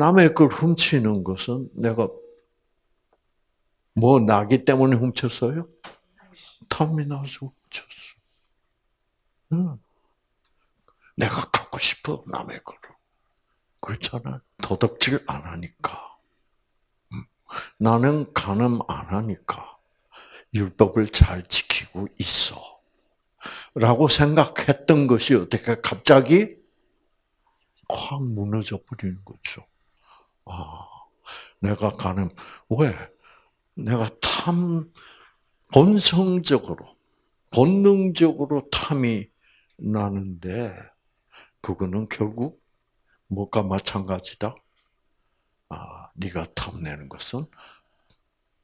남의 걸 훔치는 것은 내가 뭐 나기 때문에 훔쳤어요? 탐이 나서 훔쳤어. 응. 내가 갖고 싶어 남의 거를. 그렇잖아. 도덕질 안 하니까. 나는 간음 안 하니까 율법을 잘 지키고 있어. 라고 생각했던 것이 어떻게 갑자기 확 무너져 버리는 거죠. 아, 내가 가는, 왜? 내가 탐, 본성적으로, 본능적으로 탐이 나는데, 그거는 결국 뭐가 마찬가지다? 아, 네가 탐내는 것은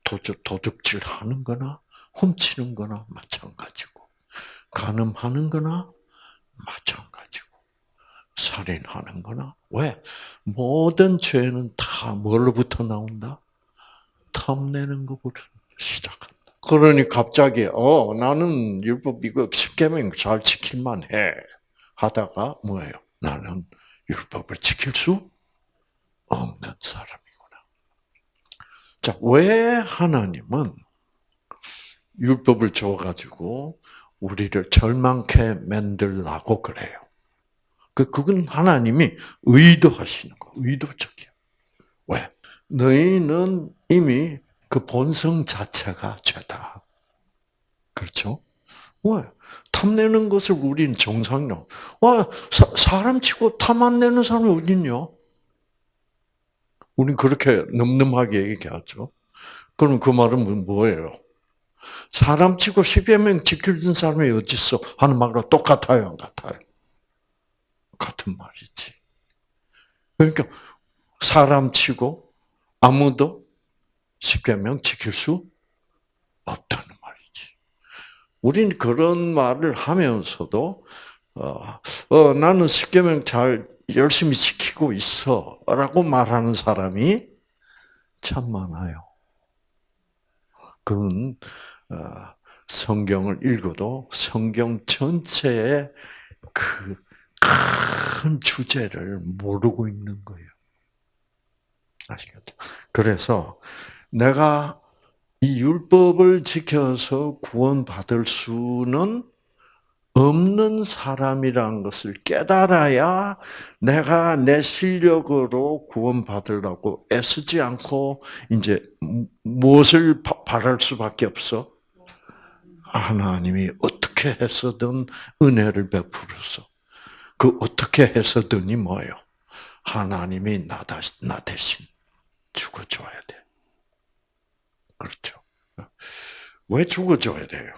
도적, 도둑질 하는 거나, 훔치는 거나 마찬가지고, 가늠하는 거나 마찬가지고. 살인하는 거나 왜 모든 죄는 다 뭘로부터 나온다? 탐내는 것부터 시작한다. 그러니 갑자기 어 나는 율법 이거 십계명 잘 지킬만 해 하다가 뭐예요? 나는 율법을 지킬 수 없는 사람이구나. 자, 왜 하나님은 율법을 줘가지고 우리를 절망케 만들라고 그래요? 그, 그건 하나님이 의도하시는 거, 의도적이야. 왜? 너희는 이미 그 본성 자체가 죄다. 그렇죠? 왜? 탐내는 것을 우린 정상이라고. 와, 사, 람 치고 탐 안 내는 사람이 어딨냐? 우린 그렇게 늠름하게 얘기하죠. 그럼 그 말은 뭐예요? 사람 치고 10여 명 지켜준 사람이 어딨어? 하는 말과 똑같아요, 안 같아요? 같은 말이지. 그러니까 사람 치고 아무도 십계명 지킬 수 없다는 말이지. 우린 그런 말을 하면서도 어, 어, 나는 십계명 잘 열심히 지키고 있어라고 말하는 사람이 참 많아요. 그건 어, 성경을 읽어도 성경 전체의 그 큰 주제를 모르고 있는 거예요. 아시겠죠? 그래서 내가 이 율법을 지켜서 구원받을 수는 없는 사람이란 것을 깨달아야 내가 내 실력으로 구원받으려고 애쓰지 않고 이제 무엇을 바랄 수밖에 없어? 하나님이 어떻게 해서든 은혜를 베풀어서 그 어떻게 해서든이 뭐예요? 하나님이 나, 나 대신 죽어줘야 돼. 그렇죠. 왜 죽어줘야 돼요?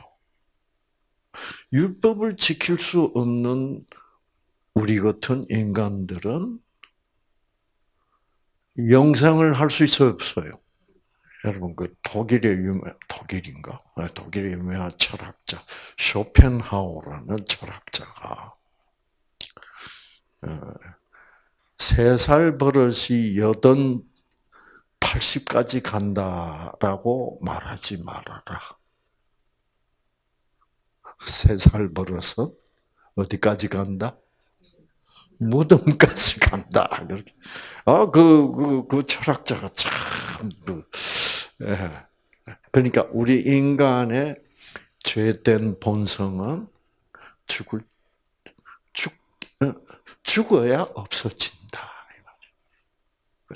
율법을 지킬 수 없는 우리 같은 인간들은 영생을 할 수 있어요, 없어요? 여러분, 그 독일의 유명, 독일인가? 네, 독일의 유명한 철학자, 쇼펜하우라는 철학자가 어, 세살 버릇이 여든 80까지 간다라고 말하지 말아라. 세 살 버릇은 어디까지 간다? 무덤까지 간다. 아, 그, 그, 그 철학자가 참, 그, 예. 그러니까 우리 인간의 죄된 본성은 죽을, 죽, 죽어야 없어진다.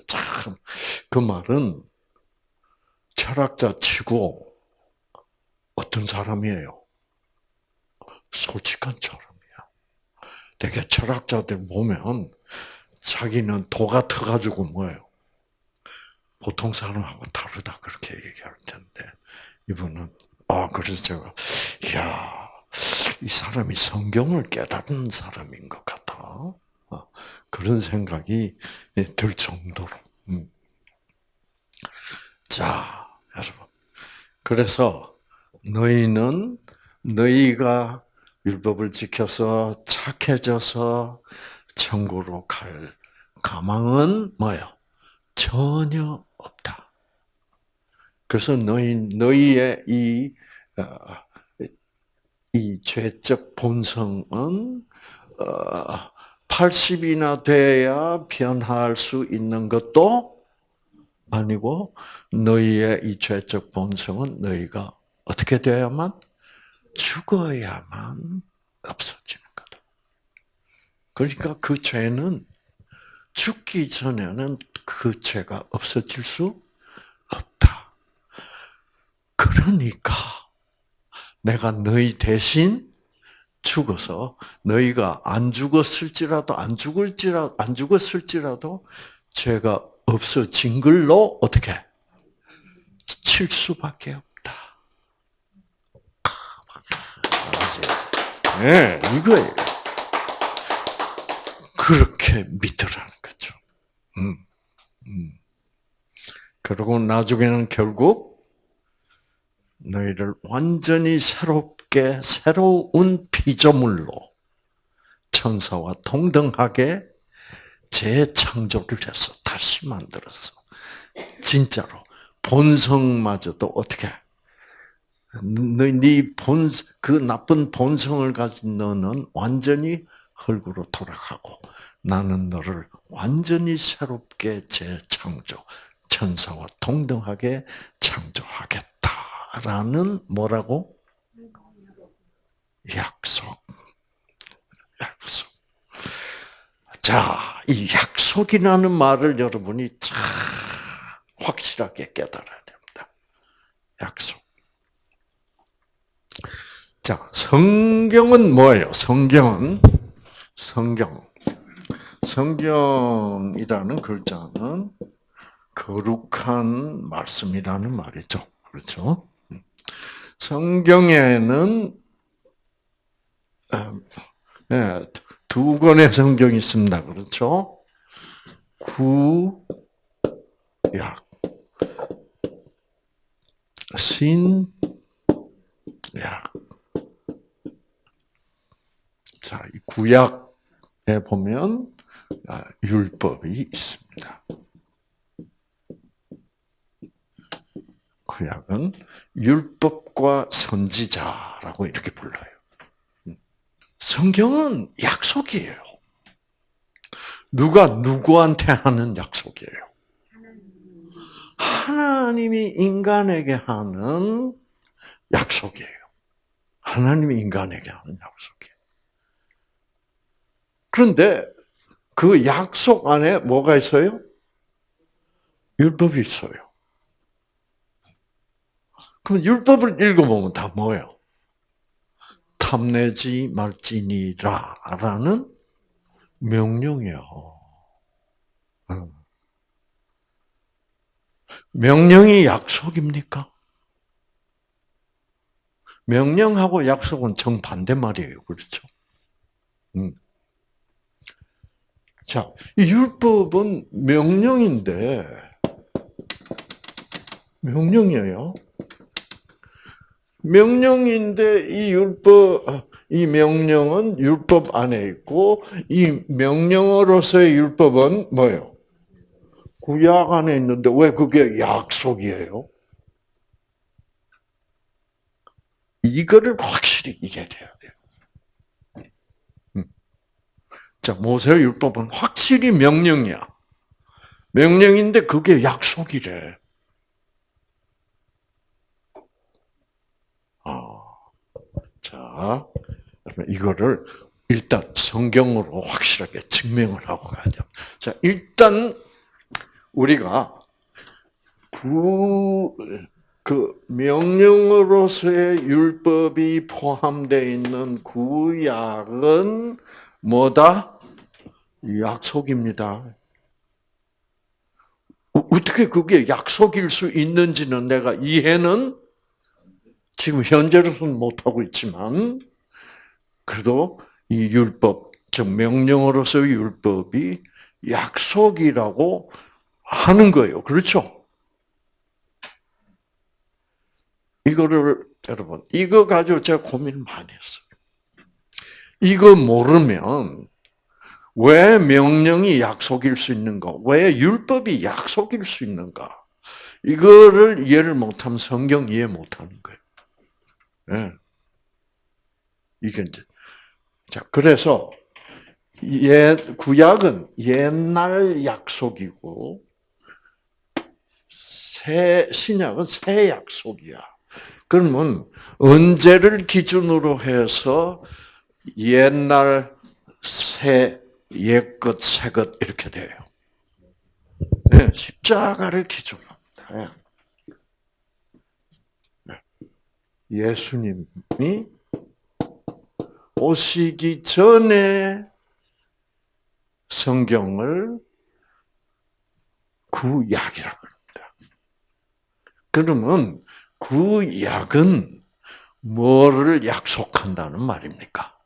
참, 그 말은 철학자 치고 어떤 사람이에요? 솔직한 사람이야. 되게 철학자들 보면 자기는 도가 터가지고 뭐예요? 보통 사람하고 다르다 그렇게 얘기할 텐데 이분은 아 그래서 제가 이야 이 사람이 성경을 깨달은 사람인 것 같아. 어, 그런 생각이 들 정도로. 음. 자, 여러분. 그래서 너희는 너희가 율법을 지켜서 착해져서 천국으로 갈 가망은 뭐요? 전혀 없다. 그래서 너희 너희의 이, 어, 이 죄적 본성은 어, 80이나 돼야 변할 수 있는 것도 아니고 너희의 이 죄적 본성은 너희가 어떻게 되어야만 죽어야만 없어지는 거다. 그러니까 그 죄는 죽기 전에는 그 죄가 없어질 수 없다. 그러니까 내가 너희 대신 죽어서 너희가 안 죽었을지라도 안 죽을지라 안 죽었을지라도 죄가 없어진 걸로 어떻게 칠 수밖에 없다. 네, 이거예요. 그렇게 믿으라는 거죠. 음, 음. 그리고 나중에는 결국 너희를 완전히 새롭게 새로운 피조물로 천사와 동등하게 재창조를 해서 다시 만들었어. 진짜로 본성마저도 어떻게 네본그 나쁜 본성을 가진 너는 완전히 흙으로 돌아가고 나는 너를 완전히 새롭게 재창조 천사와 동등하게 창조하겠다라는 뭐라고 약속 약속 자, 이 약속이라는 말을 여러분이 참 확실하게 깨달아야 됩니다. 약속. 자, 성경은 뭐예요? 성경은 성경. 성경이라는 글자는 거룩한 말씀이라는 말이죠. 그렇죠? 성경에는 음, 네, 두 권의 성경이 있습니다. 그렇죠? 구, 약. 신, 약. 자, 이 구약에 보면 아, 율법이 있습니다. 구약은 율법과 선지자라고 이렇게 불러요. 성경은 약속이에요. 누가 누구한테 하는 약속이에요? 하나님이 인간에게 하는 약속이에요. 하나님이 인간에게 하는 약속이에요. 그런데 그 약속 안에 뭐가 있어요? 율법이 있어요. 그럼 율법을 읽어보면 다 뭐예요? 탐내지 말지니라라는 명령이요. 명령이 약속입니까? 명령하고 약속은 정반대 말이에요. 그렇죠? 음. 자, 율법은 명령인데, 명령이에요. 명령인데 이 율법 이 명령은 율법 안에 있고 이 명령으로서의 율법은 뭐예요? 구약 안에 있는데 왜 그게 약속이에요? 이거를 확실히 이해해야 돼요. 음. 자, 모세 율법은 확실히 명령이야. 명령인데 그게 약속이래. 아, 자, 이거를 일단 성경으로 확실하게 증명을 하고 가야 돼요. 자, 일단 우리가 구, 그 명령으로서의 율법이 포함되어 있는 구약은 뭐다? 약속입니다. 어떻게 그게 약속일 수 있는지는 내가 이해는 지금 현재로서는 못하고 있지만, 그래도 이 율법, 즉 명령으로서의 율법이 약속이라고 하는 거예요. 그렇죠? 이거를 여러분, 이거 가지고 제가 고민을 많이 했어요. 이거 모르면 왜 명령이 약속일 수 있는가? 왜 율법이 약속일 수 있는가? 이거를 이해를 못하면 성경 이해 못하는 거예요. 네. 이게 이제 자 그래서 예, 구약은 옛날 약속이고 새 신약은 새 약속이야. 그러면 언제를 기준으로 해서 옛날 새 옛것 새것 이렇게 돼요. 네, 십자가를. 네. 네. 예수님이 오시기 전에 성경을 구약이라고 합니다. 그러면 구약은 뭐를 약속한다는 말입니까?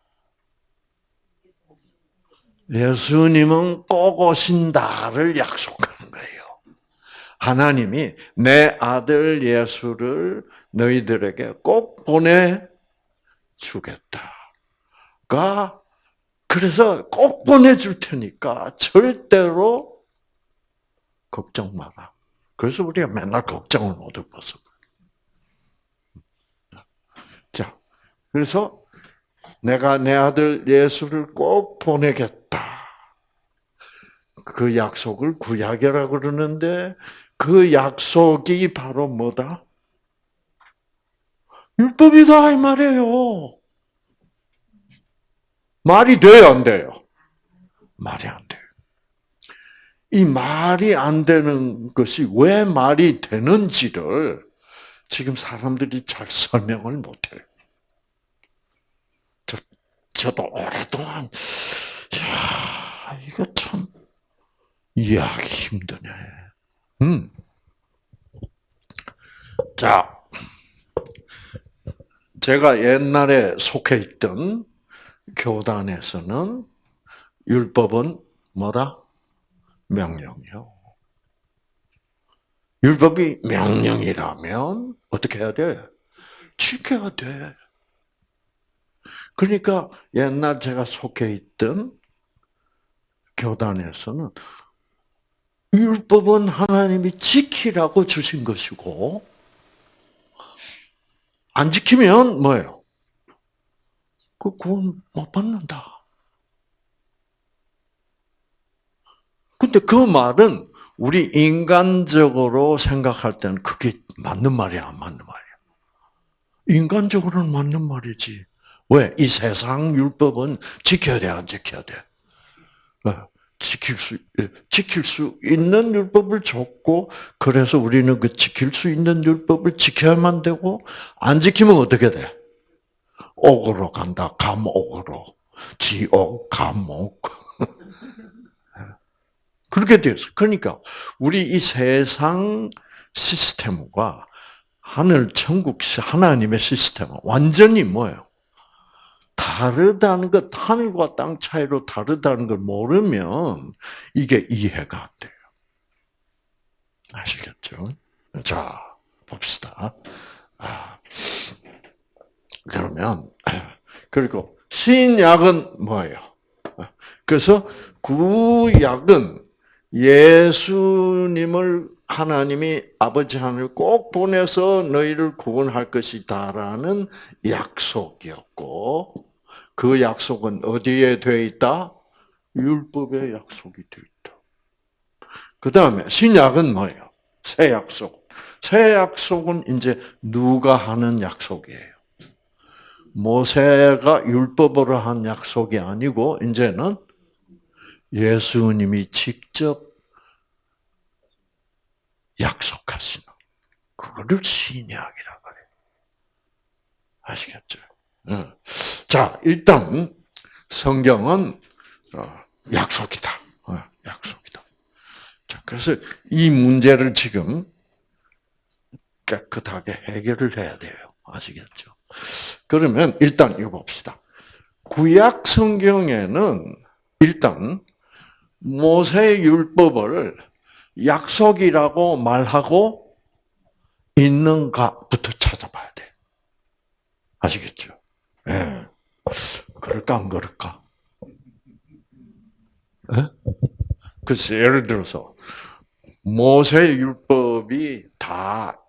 예수님은 꼭 오신다를 약속하는 거예요. 하나님이 내 아들 예수를 너희들에게 꼭 보내 주겠다가 그래서 꼭 보내줄 테니까 절대로 걱정 마라. 그래서 우리가 맨날 걱정을 못 해봐서. 자, 그래서 내가 내 아들 예수를 꼭 보내겠다. 그 약속을 구약이라고 그러는데 그 약속이 바로 뭐다? 율법이다 이 말이에요. 말이 돼요, 안 돼요? 말이 안 돼요. 이 말이 안 되는 것이 왜 말이 되는지를 지금 사람들이 잘 설명을 못해요. 저, 저도 오랫동안, 야 이거 참, 이해하기 힘드네. 음. 자, 제가 옛날에 속해 있던 교단에서는 율법은 뭐라? 명령이요. 율법이 명령이라면 어떻게 해야 돼? 지켜야 돼. 그러니까 옛날 제가 속해 있던 교단에서는 율법은 하나님이 지키라고 주신 것이고 안 지키면 뭐예요? 그 구원 못 받는다. 근데 그 말은 우리 인간적으로 생각할 때는 그게 맞는 말이야, 안 맞는 말이야? 인간적으로는 맞는 말이지. 왜? 이 세상 율법은 지켜야 돼, 안 지켜야 돼? 어, 지킬 수, 예, 지킬 수 있는 율법을 줬고, 그래서 우리는 그 지킬 수 있는 율법을 지켜야만 되고, 안 지키면 어떻게 돼? 옥으로 간다. 감옥으로. 지옥, 감옥. 그렇게 되었어. 그러니까 우리 이 세상 시스템과 하늘 천국 하나님의 시스템은 완전히 뭐예요? 다르다는 것, 하늘과 땅 차이로 다르다는 걸 모르면 이게 이해가 안 돼요. 아시겠죠? 자, 봅시다. 아, 그러면 그리고 신약은 뭐예요? 그래서 구약은 예수님을 하나님이 아버지 하늘 꼭 보내서 너희를 구원할 것이다라는 약속이었고 그 약속은 어디에 돼 있다? 율법의 약속이 돼 있다. 그 다음에 신약은 뭐예요? 새 약속. 새 약속은 이제 누가 하는 약속이에요. 모세가 율법으로 한 약속이 아니고 이제는 예수님이 직접 약속하시는 그거를 신약이라고 해요. 아시겠죠? 자, 일단 성경은 어, 약속이다. 어, 약속이다. 자, 그래서 이 문제를 지금 깨끗하게 해결을 해야 돼요. 아시겠죠? 그러면 일단 이거 봅시다. 구약 성경에는 일단 모세 율법을 약속이라고 말하고 있는가부터 찾아봐야 돼. 아시겠죠? 예. 네. 그럴까 안 그럴까? 네? 그래서 예를 들어서 모세 율법이 다,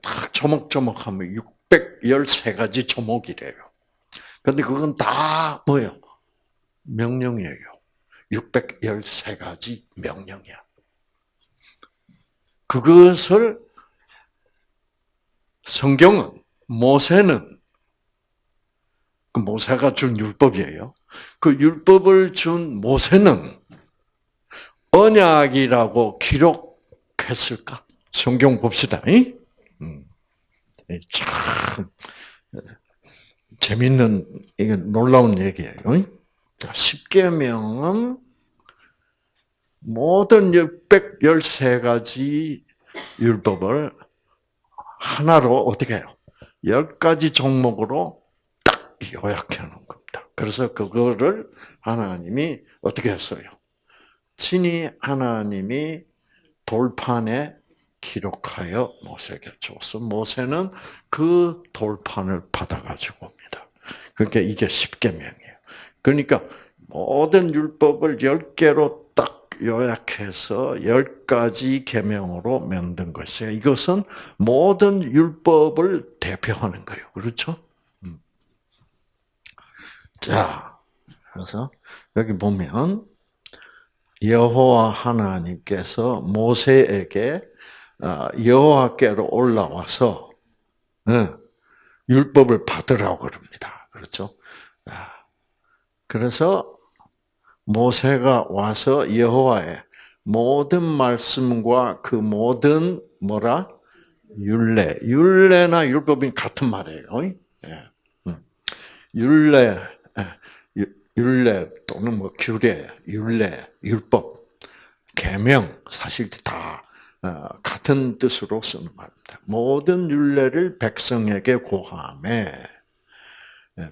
다 조목조목하면 613가지 조목이래요. 근데 그건 다 뭐예요? 명령이에요. 613가지 명령이야. 그것을 성경은 모세는 그 모세가 준 율법이에요. 그 율법을 준 모세는 언약이라고 기록했을까? 성경 봅시다. 음. 참 재밌는 이게 놀라운 얘기예요. 십계명은 모든 613가지 율법을 하나로 어떻게 해요? 10가지 종목으로 딱 요약해 놓은 겁니다. 그래서 그거를 하나님이 어떻게 했어요? 친히 하나님이 돌판에 기록하여 모세에게 줬어. 모세는 그 돌판을 받아가지고 옵니다. 그러니까 이게 십계명이에요. 그러니까 모든 율법을 열 개로 딱 요약해서 열 가지 계명으로 만든 것이에요. 이것은 모든 율법을 대표하는 거예요. 그렇죠? 음. 자, 그래서 여기 보면 여호와 하나님께서 모세에게 아, 여호와께로 올라와서 율법을 받으라고 그럽니다. 그렇죠? 아, 그래서 모세가 와서 여호와의 모든 말씀과 그 모든 뭐라 율례, 율례나 율법이 같은 말이에요. 예. 음. 율례, 예. 율례 또는 뭐 규례, 율례, 율법, 계명 사실 다 어, 같은 뜻으로 쓰는 말입니다. 모든 율례를 백성에게 고함에 예,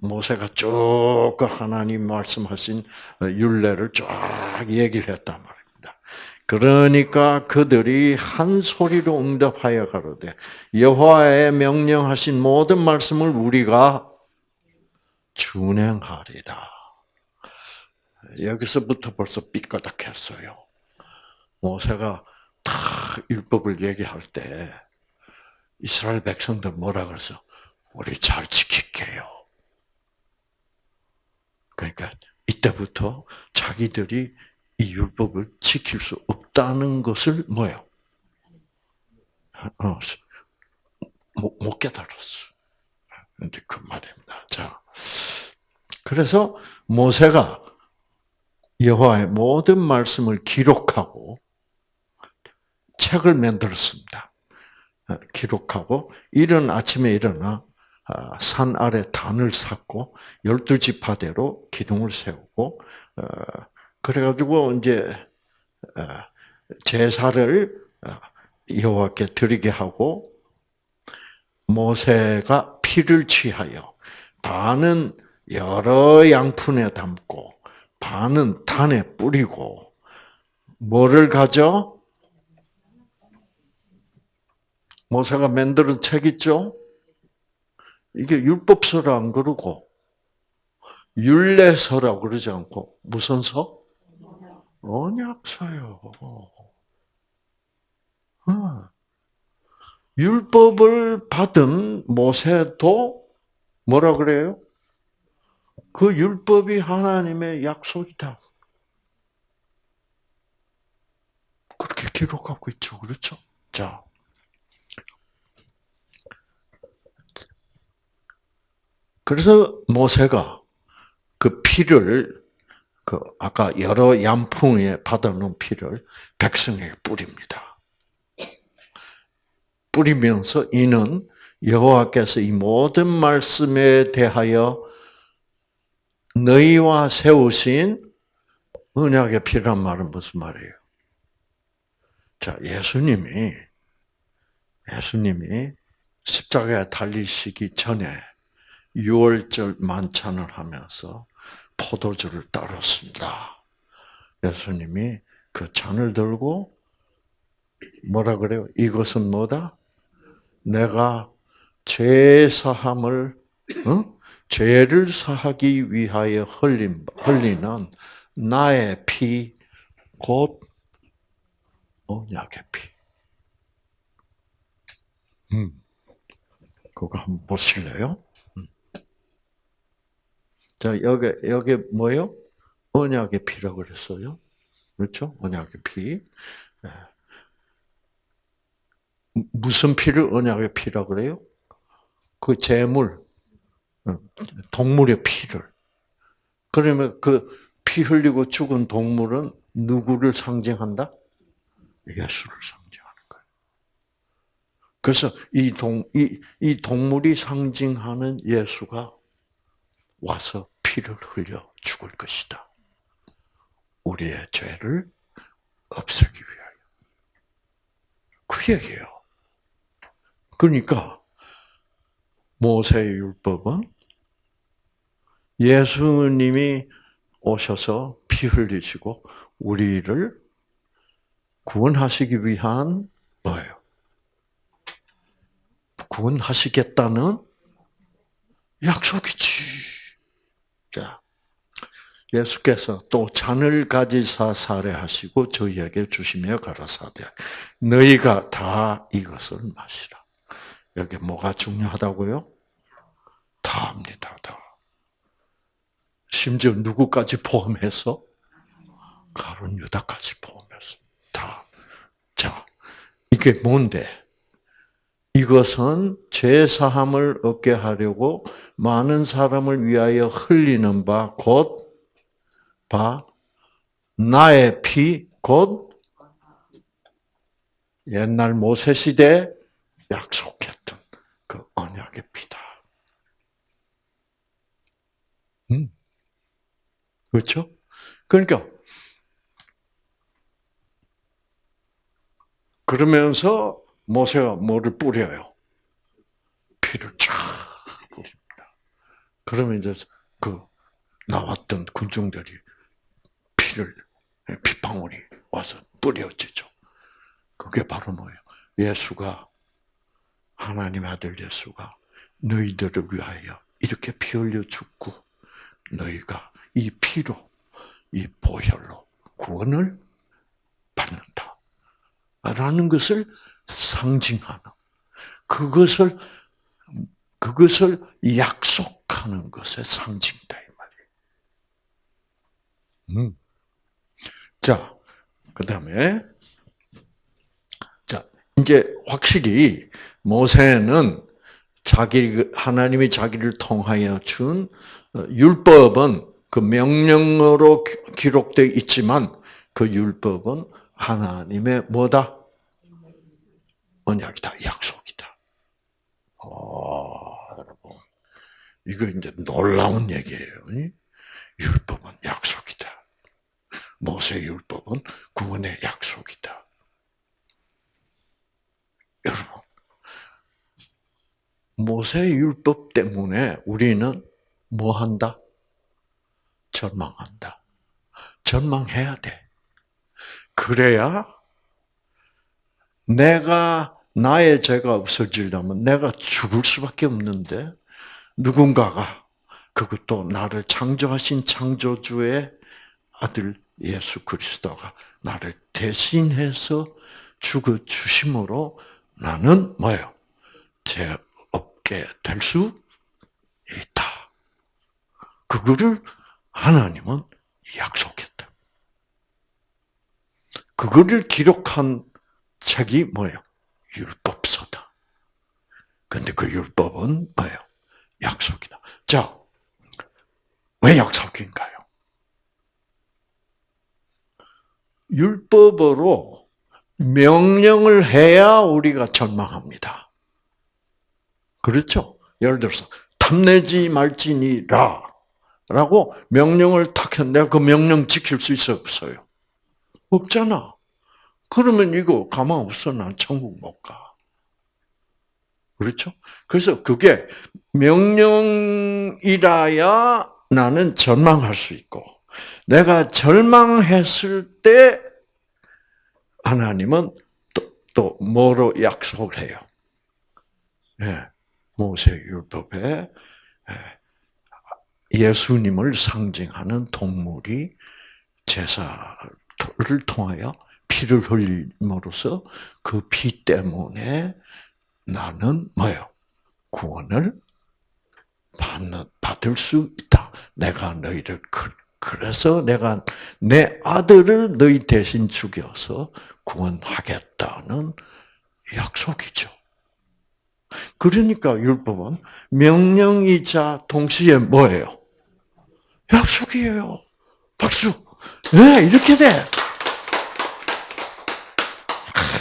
모세가 쭉그 하나님 말씀하신 율례를 쫙 얘기를 했단 말입니다. 그러니까 그들이 한 소리로 응답하여 가로되 여호와의 명령하신 모든 말씀을 우리가 준행하리라. 여기서부터 벌써 삐까닥했어요. 모세가 다 율법을 얘기할 때 이스라엘 백성들 뭐라 그래서 우리 잘 지킬게요. 그러니까 이때부터 자기들이 이 율법을 지킬 수 없다는 것을 뭐요? 어, 못, 못 깨달았어. 근데 그 말입니다. 자, 그래서 모세가 여호와의 모든 말씀을 기록하고 책을 만들었습니다. 어, 기록하고 이른 아침에 일어나 아, 산 아래 단을 샀고 열두 지파대로 기둥을 세우고 어, 그래가지고 이제 어, 제사를 여호와께 드리게 하고 모세가 피를 취하여 반은 여러 양푼에 담고 반은 단에 뿌리고 뭐를 가져? 모세가 만드는 책 있죠? 이게 율법서라 안 그러고 율례서라고 그러지 않고 무슨 서? 언약서요. 어. 율법을 받은 모세도 뭐라 그래요? 그 율법이 하나님의 약속이다. 그렇게 기록하고 있죠. 그렇죠? 자. 그래서 모세가 그 피를 그 아까 여러 양풍에 받아놓은 피를 백성에게 뿌립니다. 뿌리면서 이는 여호와께서 이 모든 말씀에 대하여 너희와 세우신 언약의 피란 말은 무슨 말이에요? 자, 예수님이 예수님이 십자가에 달리시기 전에 6월절 만찬을 하면서 포도주를 따랐습니다. 예수님이 그 잔을 들고 뭐라 그래요? 이것은 뭐다? 내가 죄 사함을 어? 죄를 사하기 위하여 흘린 흘리는 나의 피, 곧 언약의 피. 음, 그거 한번 보실래요? 자, 여기, 여기 뭐요? 언약의 피라고 그랬어요. 그렇죠? 언약의 피. 예. 무슨 피를 언약의 피라고 그래요? 그 재물, 어, 동물의 피를. 그러면 그 피 흘리고 죽은 동물은 누구를 상징한다? 예수를 상징하는 거예요. 그래서 이 동, 이, 이 동물이 상징하는 예수가 와서 피를 흘려 죽을 것이다. 우리의 죄를 없애기 위하여. 그 얘기예요. 그러니까 모세의 율법은 예수님이 오셔서 피 흘리시고 우리를 구원하시기 위한 뭐예요? 구원하시겠다는 약속이지. 자, 예수께서 또 잔을 가지사 살해하시고 저희에게 주시며 가라사대 너희가 다 이것을 마시라. 여기 뭐가 중요하다고요? 다 합니다. 다. 심지어 누구까지 포함해서 가론 유다까지 포함해서 다. 자, 이게 뭔데? 이것은 죄 사함을 얻게 하려고 많은 사람을 위하여 흘리는 바 곧 바 나의 피 곧 옛날 모세 시대 약속했던 그 언약의 피다. 음. 그렇죠? 그러니까 그러면서 모세가 뭐를 뿌려요? 피를 쫙 뿌립니다. 그러면 이제 그 나왔던 군중들이 피를 피방울이 와서 뿌려지죠. 그게 바로 뭐예요? 예수가 하나님 아들 예수가 너희들을 위하여 이렇게 피 흘려 죽고 너희가 이 피로 이 보혈로 구원을 받는다. 라는 것을 상징하는 그것을 그것을 약속하는 것의 상징이다 이 말이에요. 음. 자, 그 다음에 자 이제 확실히 모세는 자기 하나님이 자기를 통하여 준 어, 율법은 그 명령으로 기록되어 있지만 그 율법은 하나님의 뭐다? 언약이다, 약속이다. 어, 여러분. 이거 이제 놀라운 얘기예요. 율법은 약속이다. 모세 율법은 구원의 약속이다. 여러분, 모세 율법 때문에 우리는 뭐 한다? 절망한다. 절망해야 돼. 그래야 내가 나의 죄가 없어지려면 내가 죽을 수밖에 없는데 누군가가 그것도 나를 창조하신 창조주의 아들 예수 그리스도가 나를 대신해서 죽어 주심으로 나는 뭐예요? 죄 없게 될 수 있다. 그거를 하나님은 약속했다. 그거를 기록한 책이 뭐예요? 율법서다. 근데 그 율법은 뭐예요? 약속이다. 자, 왜 약속인가요? 율법으로 명령을 해야 우리가 절망합니다. 그렇죠? 예를 들어서 탐내지 말지니라 라고 명령을 탁 했는데 내가 그 명령 지킬 수 있어 없어요? 없잖아. 그러면 이거 가만 없어. 난 천국 못 가. 그렇죠? 그래서 그게 명령이라야 나는 절망할 수 있고, 내가 절망했을 때 하나님은 또, 또 뭐로 약속을 해요? 예, 모세 율법에 예, 예수님을 상징하는 동물이 제사를 통하여 피를 흘림으로써 그 피 때문에 나는 뭐요? 구원을 받는, 받을 수 있다. 내가 너희를 그, 그래서 내가 내 아들을 너희 대신 죽여서 구원하겠다는 약속이죠. 그러니까 율법은 명령이자 동시에 뭐예요? 약속이에요. 박수. 네, 이렇게 돼.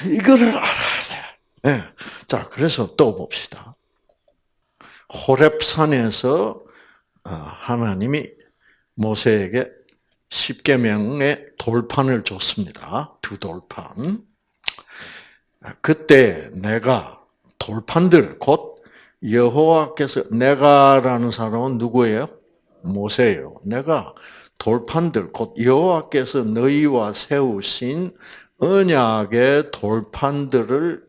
이거를 알아야 돼. 네. 자, 그래서 또 봅시다. 호렙산에서 어, 하나님이 모세에게 십계명의 돌판을 줬습니다. 두 돌판. 그때 내가 돌판들 곧 여호와께서 내가라는 사람은 누구예요? 모세예요. 내가 돌판들 곧 여호와께서 너희와 세우신 언약의 돌판들을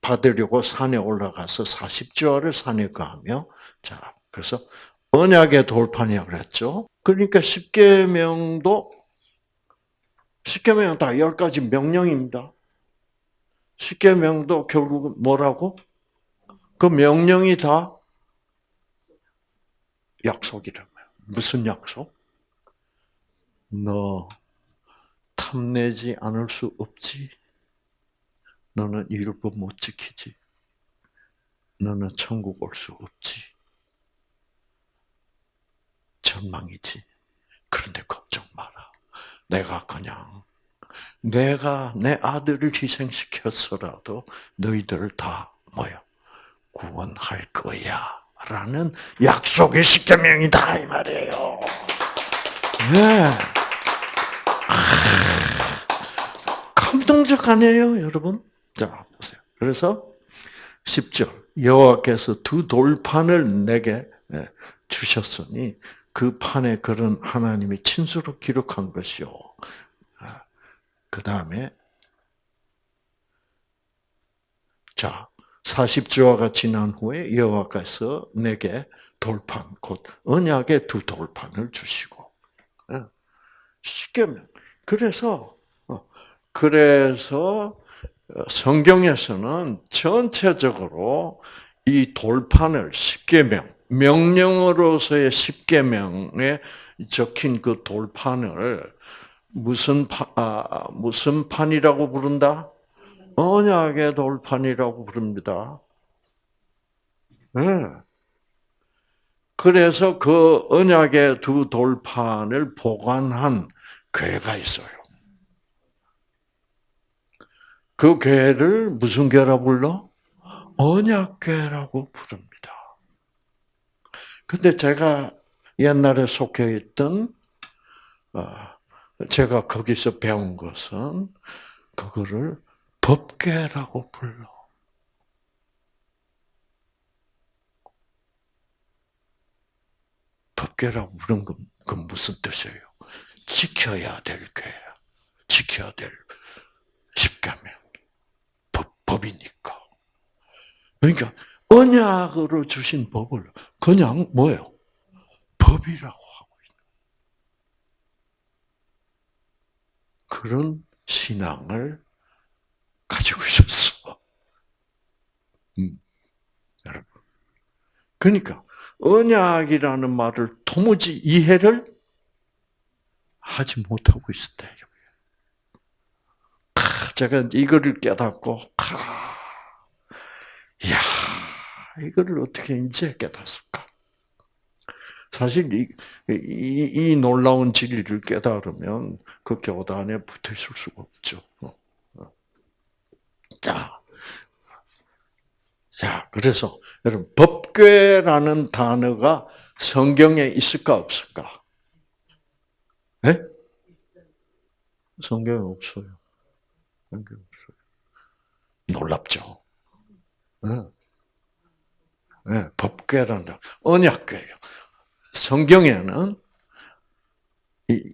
받으려고 산에 올라가서 40조화를 산에 가며 자 그래서 언약의 돌판이라 그랬죠. 그러니까 십계명도 십계명 다 10가지 명령입니다. 십계명도 결국 뭐라고? 그 명령이 다 약속이라고요. 무슨 약속? 너 탐내지 않을 수 없지. 너는 율법 못 지키지. 너는 천국 올 수 없지. 절망이지. 그런데 걱정 마라. 내가 그냥 내가 내 아들을 희생시켰어라도 너희들을 다 뭐야 구원할 거야 라는 약속의 십계명이다 이 말이에요. 네. 감동적 아니에요, 여러분? 자, 보세요. 그래서 10절. 여호와께서 두 돌판을 내게 예, 주셨으니 그 판에 그런 하나님이 친수로 기록한 것이요. 그 다음에 자 40주화가 지난 후에 여호와께서 내게 돌판 곧 언약의 두 돌판을 주시고 예. 십계명 그래서 어, 그래서 성경에서는 전체적으로 이 돌판을 십계명 명령으로서의 십계명에 적힌 그 돌판을 무슨 파, 아, 무슨 판이라고 부른다? 언약의 돌판이라고 부릅니다. 네. 그래서 그 언약의 두 돌판을 보관한 교회가 있어요. 그 교회를 무슨 교회라 불러? 언약교회라고 부릅니다. 근데 제가 옛날에 속해 있던 어, 제가 거기서 배운 것은 그거를 법계라고 불러. 법계라고 부른 건, 건 무슨 뜻이에요? 지켜야 될 괴야. 지켜야 될 십계명. 법, 법이니까. 그러니까 언약으로 주신 법을 그냥 뭐예요? 법이라고. 그런 신앙을 가지고 있었어. 음, 여러분. 그러니까 언약이라는 말을 도무지 이해를 하지 못하고 있었다. 제가 이거를 깨닫고, 야, 이거를 어떻게 이제 깨닫을까? 사실 이, 이, 이 놀라운 진리를 깨달으면 그 교단에 붙어 있을 수가 없죠. 자, 자, 그래서 여러분 법궤라는 단어가 성경에 있을까 없을까? 네? 성경에 없어요. 성경 없어요. 놀랍죠. 네. 네, 법궤라는 언약궤예요. 성경에는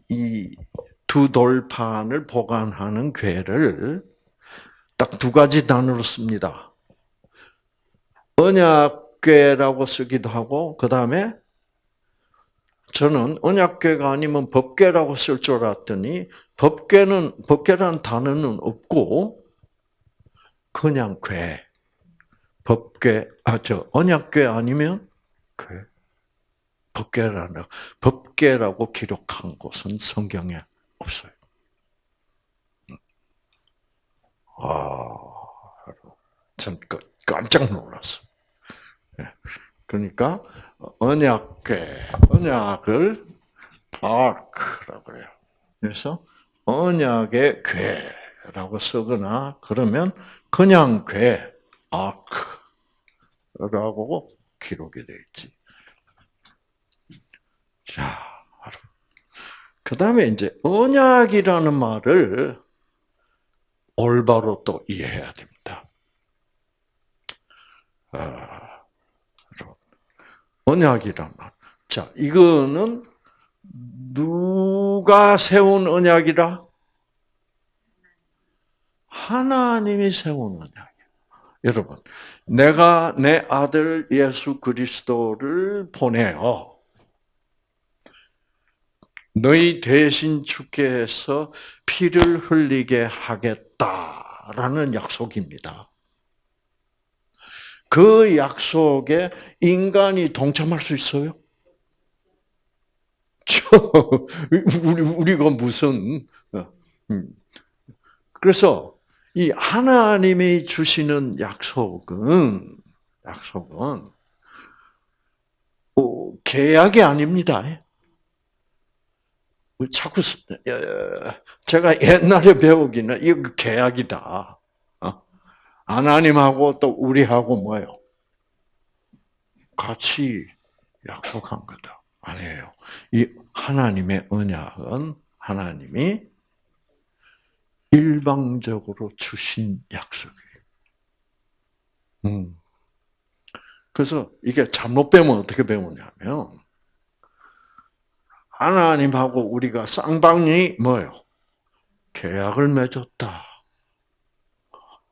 이두 돌판을 보관하는 괴를 딱 두 가지 단어로 씁니다. 언약궤라고 쓰기도 하고 그 다음에 저는 언약궤가 아니면 법궤라고 쓸 줄 알았더니 법궤는 법궤라는 단어는 없고 그냥 궤 법궤, 아, 저, 언약궤 아니면 궤. 법궤라는, 법궤라고 기록한 곳은 성경에 없어요. 아, 참 깜짝 놀랐어. 예. 그러니까 언약궤, 언약을 아크라고 그래요. 그래서 언약의 궤라고 쓰거나 그러면 그냥 궤, 아크라고 기록이 되어 있지. 자, 그 다음에 이제 언약이라는 말을 올바로 또 이해해야 됩니다. 아, 언약이란 말. 자, 이거는 누가 세운 언약이라? 하나님이 세운 언약이에요. 여러분, 내가 내 아들 예수 그리스도를 보내어 너희 대신 주께서 피를 흘리게 하겠다라는 약속입니다. 그 약속에 인간이 동참할 수 있어요? 우리 우리가 무슨 어, 음. 그래서 이 하나님이 주시는 약속은 약속은 어, 계약이 아닙니다. 뭐 자꾸 제가 옛날에 배우기는 이거 계약이다. 어? 하나님하고 또 우리하고 뭐요? 같이 약속한 거다. 아니에요. 이 하나님의 언약은 하나님이 일방적으로 주신 약속이에요. 음. 그래서 이게 잘못 배우면 어떻게 배우냐면 하나님하고 우리가 쌍방이 뭐요? 계약을 맺었다.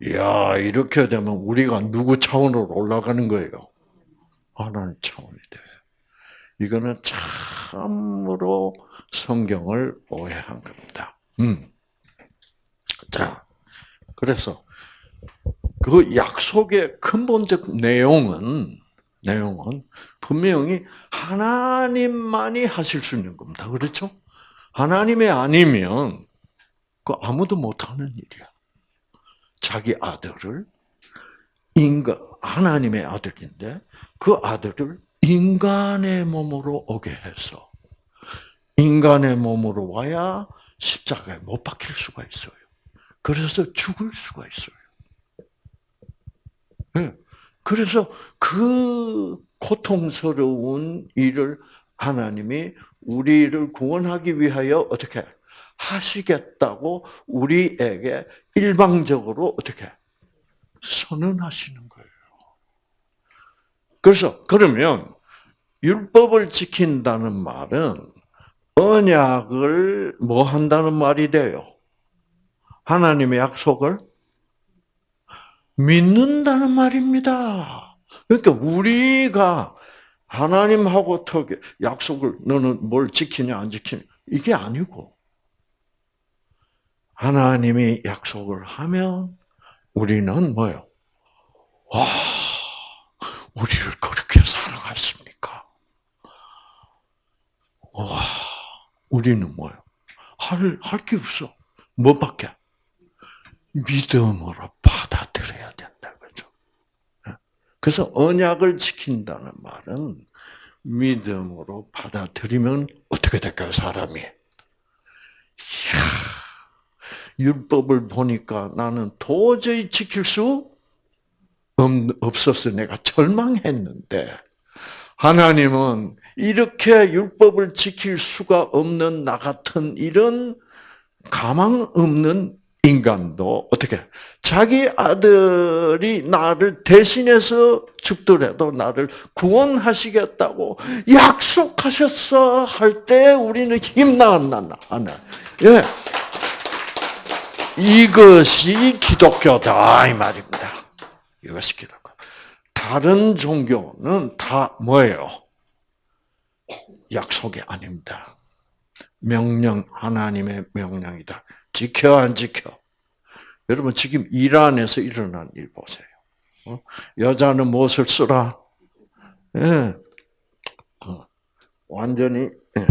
이야 이렇게 되면 우리가 누구 차원으로 올라가는 거예요? 하나님 차원이 돼. 이거는 참으로 성경을 오해한 겁니다. 음. 자, 그래서 그 약속의 근본적 내용은 내용은 분명히 하나님만이 하실 수 있는 겁니다. 그렇죠? 하나님이 아니면 그 아무도 못하는 일이야. 자기 아들을 인간 하나님의 아들인데 그 아들을 인간의 몸으로 오게 해서 인간의 몸으로 와야 십자가에 못 박힐 수가 있어요. 그래서 죽을 수가 있어요. 네. 그래서 그 고통스러운 일을 하나님이 우리를 구원하기 위하여 어떻게 하시겠다고 우리에게 일방적으로 어떻게 선언하시는 거예요. 그래서 그러면 율법을 지킨다는 말은 언약을 뭐 한다는 말이 돼요? 하나님의 약속을 믿는다는 말입니다. 그러니까 우리가 하나님하고 약속을 너는 뭘 지키냐 안 지키냐 이게 아니고 하나님이 약속을 하면 우리는 뭐요? 와, 우리를 그렇게 사랑하십니까? 와, 우리는 뭐요? 할, 할 게 없어. 뭐밖에? 믿음으로. 그죠? 그래서 언약을 지킨다는 말은 믿음으로 받아들이면 어떻게 될까요, 사람이? 이야, 율법을 보니까 나는 도저히 지킬 수 없어서 내가 절망했는데, 하나님은 이렇게 율법을 지킬 수가 없는 나 같은 이런 가망 없는 인간도 어떻게 자기 아들이 나를 대신해서 죽더라도 나를 구원하시겠다고 약속하셨어 할 때 우리는 힘나나 하나. 예. 이것이 기독교다 이 말입니다. 이것이 기독교. 다른 종교는 다 뭐예요? 약속이 아닙니다. 명령 하나님의 명령이다. 지켜 안 지켜? 여러분 지금 이란에서 일어난 일 보세요. 어? 여자는 무엇을 쓰라? 예. 어. 완전히 예.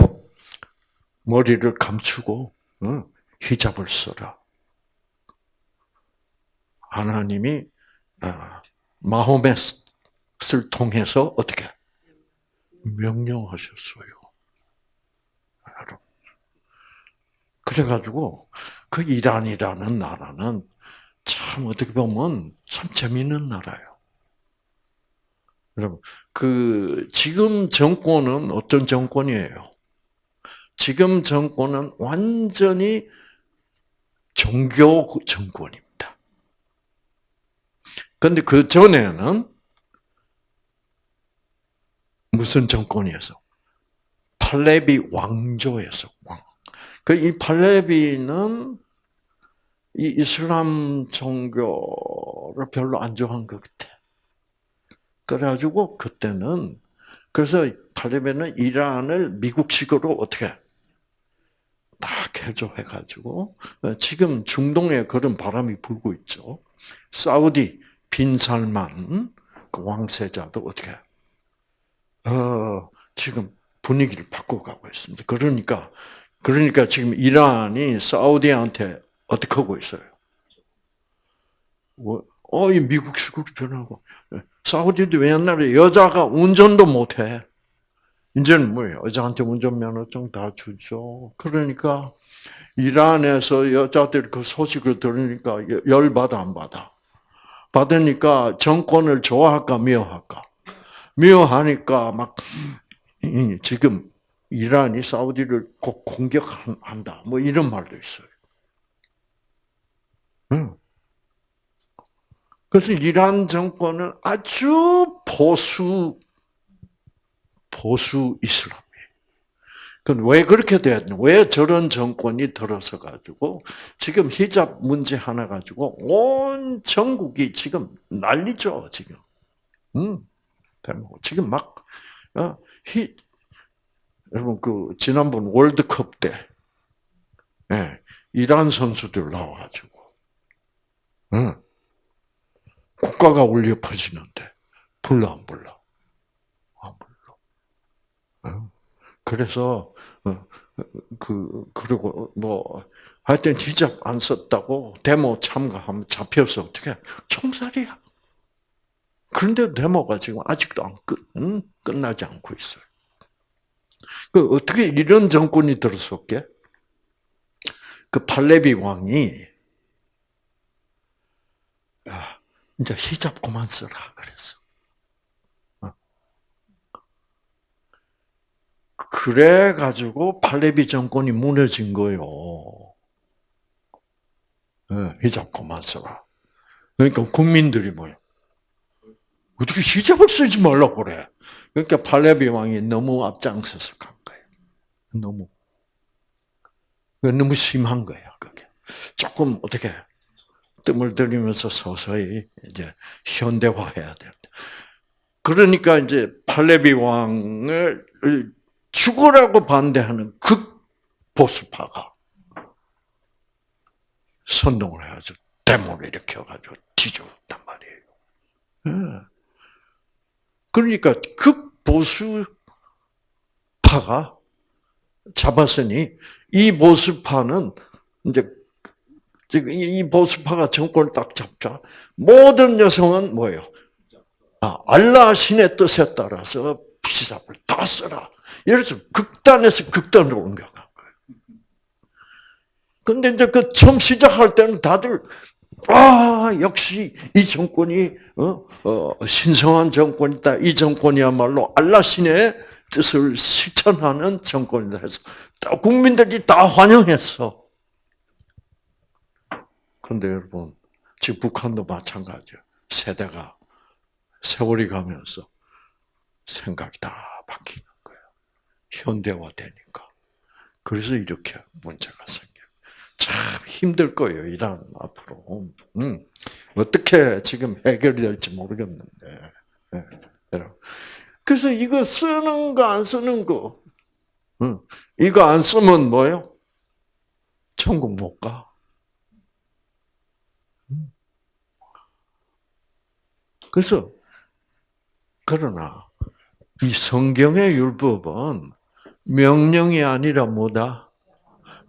머리를 감추고 어? 히잡을 써라. 하나님이 아, 마호멧을 통해서 어떻게 명령하셨어요. 그래가지고 그 이란이라는 나라는 참 어떻게 보면 참 재미있는 나라예요. 여러분, 그 지금 정권은 어떤 정권이에요? 지금 정권은 완전히 종교 정권입니다. 그런데 그 전에는 무슨 정권이었어? 팔레비 왕조에서 왕. 그 이 팔레비는 이 이슬람 종교를 별로 안 좋아한 것 같아. 그래가지고 그때는 그래서 팔레비는 이란을 미국식으로 어떻게 딱 개조해가지고 지금 중동에 그런 바람이 불고 있죠. 사우디 빈살만 그 왕세자도 어떻게 어, 지금 분위기를 바꿔가고 있습니다. 그러니까 그러니까 지금 이란이 사우디한테 어떻게 하고 있어요? 뭐, 어, 이 미국식으로 변하고 사우디도 옛날에 여자가 운전도 못 해. 이제는 뭐예요? 여자한테 운전면허증 다 주죠. 그러니까 이란에서 여자들 그 소식을 들으니까 열 받아 안 받아? 받으니까 정권을 좋아할까 미워할까? 미워하니까 막 지금 이란이 사우디를 꼭 공격한다. 뭐 이런 말도 있어요. 그래서 이란 정권은 아주 보수 보수 이슬람이에요. 왜 그렇게 됐냐? 왜 저런 정권이 들어서 가지고 지금 히잡 문제 하나 가지고 온 전국이 지금 난리죠 지금. 음, 지금 막 어, 히, 여러분 그 지난번 월드컵 때 예, 이란 선수들 나와가지고 응. 국가가 울려 퍼지는데 불러 안 불러? 안 불러. 응. 그래서 어, 그 그리고 뭐 하여튼 히잡 안 썼다고 데모 참가하면 잡혀서 어떻게 총살이야. 그런데 데모가 지금 아직도 안 끝, 응? 끝나지 않고 있어요. 그 어떻게 이런 정권이 들었었게? 그 팔레비 왕이 아, 이제 히잡 그만 써라 그랬어. 어. 그래 가지고 팔레비 정권이 무너진 거요. 예, 히잡 그만 써라. 그러니까 국민들이 뭐요? 어떻게 히잡을 쓰지 말라고 그래? 그러니까 팔레비 왕이 너무 앞장서서 간 거예요. 너무 너무 심한 거야 그게. 조금 어떻게 뜸을 들이면서 서서히 이제 현대화해야 됩니다. 그러니까 이제 팔레비 왕을 죽으라고 반대하는 극 보수파가 선동을 해가지고 데모를 일으켜가지고 뒤집었단 말이에요. 예. 그러니까 극보수파가 잡았으니 이 보수파는 이제 지금 이 보수파가 정권을 딱 잡자 모든 여성은 뭐예요? 아, 알라 신의 뜻에 따라서 피잡을 다 써라. 이래서 극단에서 극단으로 옮겨간 거예요. 근데 이제 그 처음 시작할 때는 다들 아 역시 이 정권이 어, 어, 신성한 정권이다. 이 정권이야말로 알라 신의 뜻을 실천하는 정권이다 해서 국민들이 다 환영했어. 그런데 여러분, 지금 북한도 마찬가지예요. 세대가 세월이 가면서 생각이 다 바뀌는 거예요. 현대화되니까. 그래서 이렇게 문제가 생겨요. 참 힘들 거예요, 이란 앞으로. 음, 어떻게 지금 해결이 될지 모르겠는데. 네, 그래서 이거 쓰는 거, 안 쓰는 거. 음, 이거 안 쓰면 뭐요? 천국 못 가. 그래서 그러나 이 성경의 율법은 명령이 아니라 뭐다?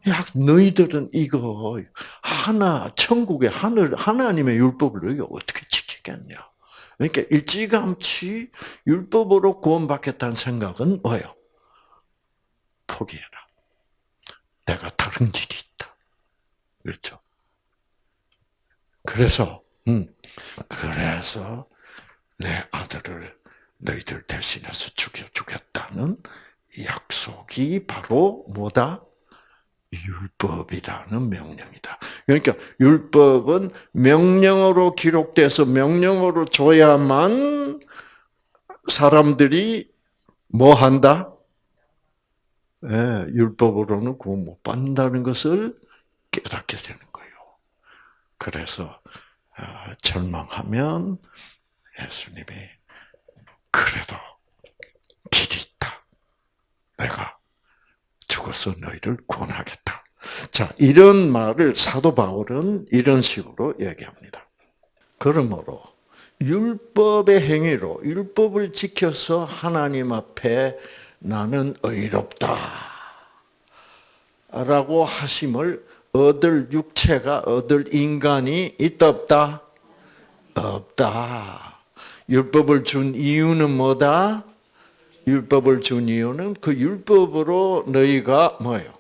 야, 너희들은 이거 하나 천국의 하늘 하나님의 율법을 너희가 어떻게 지키겠냐? 그러니까 일찌감치 율법으로 구원받겠다는 생각은 뭐예요? 포기해라. 내가 다른 길이 있다. 그렇죠? 그래서, 음, 그래서 내 아들을 너희들 대신해서 죽여 주겠다는 약속이 바로 뭐다? 율법이라는 명령이다. 그러니까 율법은 명령으로 기록돼서 명령으로 줘야만 사람들이 뭐 한다? 예, 율법으로는 구원 못 받는다는 것을 깨닫게 되는 거예요. 그래서 아, 절망하면 예수님이 그래도 길이 있다. 내가 죽어서 너희를 구원하겠다. 자, 이런 말을 사도 바울은 이런 식으로 얘기합니다. 그러므로 율법의 행위로 율법을 지켜서 하나님 앞에 나는 의롭다. 라고 하심을 얻을 육체가 얻을 인간이 있다 없다? 없다. 율법을 준 이유는 뭐다? 율법을 준 이유는 그 율법으로 너희가 뭐예요?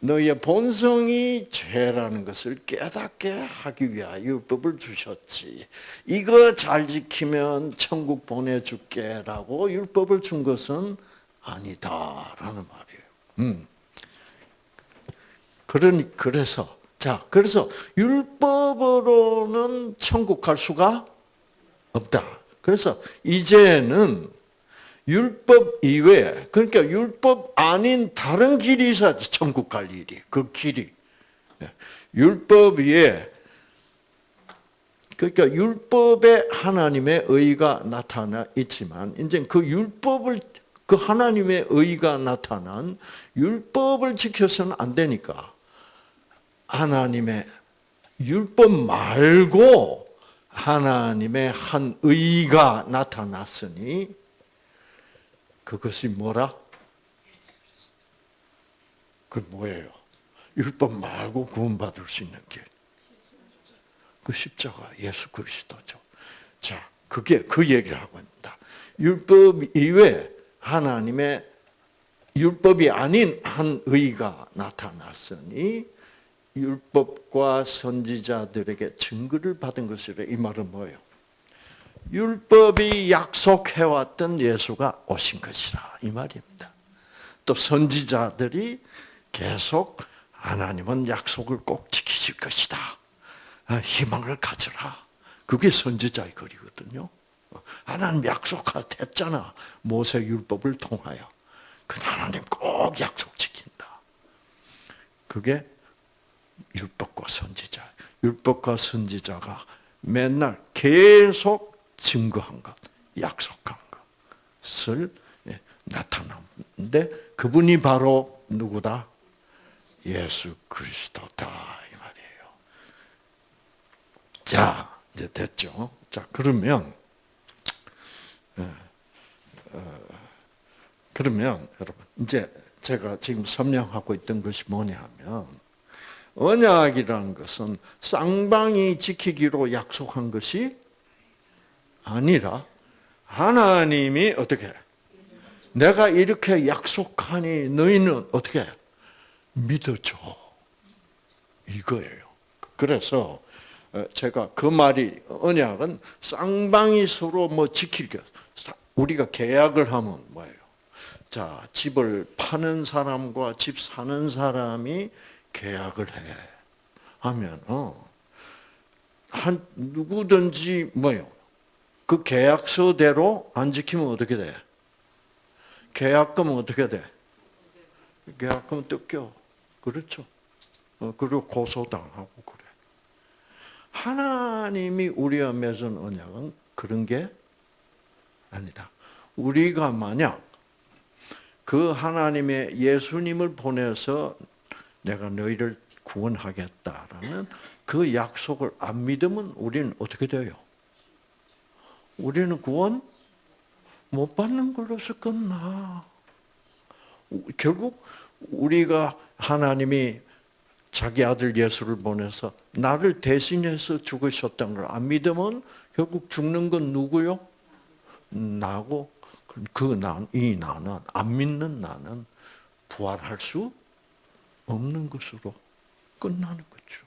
너희의 본성이 죄라는 것을 깨닫게 하기 위하여 율법을 주셨지. 이거 잘 지키면 천국 보내줄게라고 율법을 준 것은 아니다라는 말이에요. 음. 그러니 그래서 자 그래서 율법으로는 천국 갈 수가 없다. 그래서 이제는 율법 이외에 그러니까 율법 아닌 다른 길이 있어야지 천국 갈 일이 그 길이. 율법 위에 그러니까 율법에 하나님의 의가 나타나 있지만 이제 그 율법을 그 하나님의 의가 나타난 율법을 지켜서는 안 되니까 하나님의 율법 말고 하나님의 한 의가 나타났으니 그것이 뭐라? 그 뭐예요? 율법 말고 구원받을 수 있는 길. 그 십자가 예수 그리스도죠. 자, 그게 그 얘기를 하고 있다. 율법 이외 하나님의 율법이 아닌 한 의가 나타났으니 율법과 선지자들에게 증거를 받은 것이래. 이 말은 뭐예요? 율법이 약속해왔던 예수가 오신 것이다. 이 말입니다. 또 선지자들이 계속 하나님은 약속을 꼭 지키실 것이다. 아, 희망을 가져라. 그게 선지자의 거리거든요. 하나님 약속했잖아. 모세 율법을 통하여. 그 하나님 꼭 약속 지킨다. 그게 율법과 선지자. 율법과 선지자가 맨날 계속 증거한 것, 약속한 것을 예, 나타났는데 그분이 바로 누구다? 예수 그리스도다 이 말이에요. 자 이제 됐죠. 자 그러면 예, 어, 그러면 여러분 이제 제가 지금 설명하고 있던 것이 뭐냐면 언약이라는 것은 쌍방이 지키기로 약속한 것이 아니라 하나님이 어떻게 내가 이렇게 약속하니 너희는 어떻게 믿어줘 이거예요. 그래서 어, 제가 그 말이 언약은 쌍방이 서로 뭐 지킬 게 우리가 계약을 하면 뭐예요? 자 집을 파는 사람과 집 사는 사람이 계약을 해 하면 어한 누구든지 뭐요? 그 계약서대로 안 지키면 어떻게 돼? 계약금은 어떻게 돼? 계약금 뜯겨. 그렇죠. 어, 그리고 고소당하고 그래. 하나님이 우리와 맺은 언약은 그런 게 아니다. 우리가 만약 그 하나님의 예수님을 보내서 내가 너희를 구원하겠다라는 그 약속을 안 믿으면 우리는 어떻게 돼요? 우리는 구원 못 받는 걸로서 끝나. 결국 우리가 하나님이 자기 아들 예수를 보내서 나를 대신해서 죽으셨다는 걸안 믿으면 결국 죽는 건 누구요? 나고 그 난, 이 나는 안 믿는 나는 부활할 수 없는 것으로 끝나는 거죠.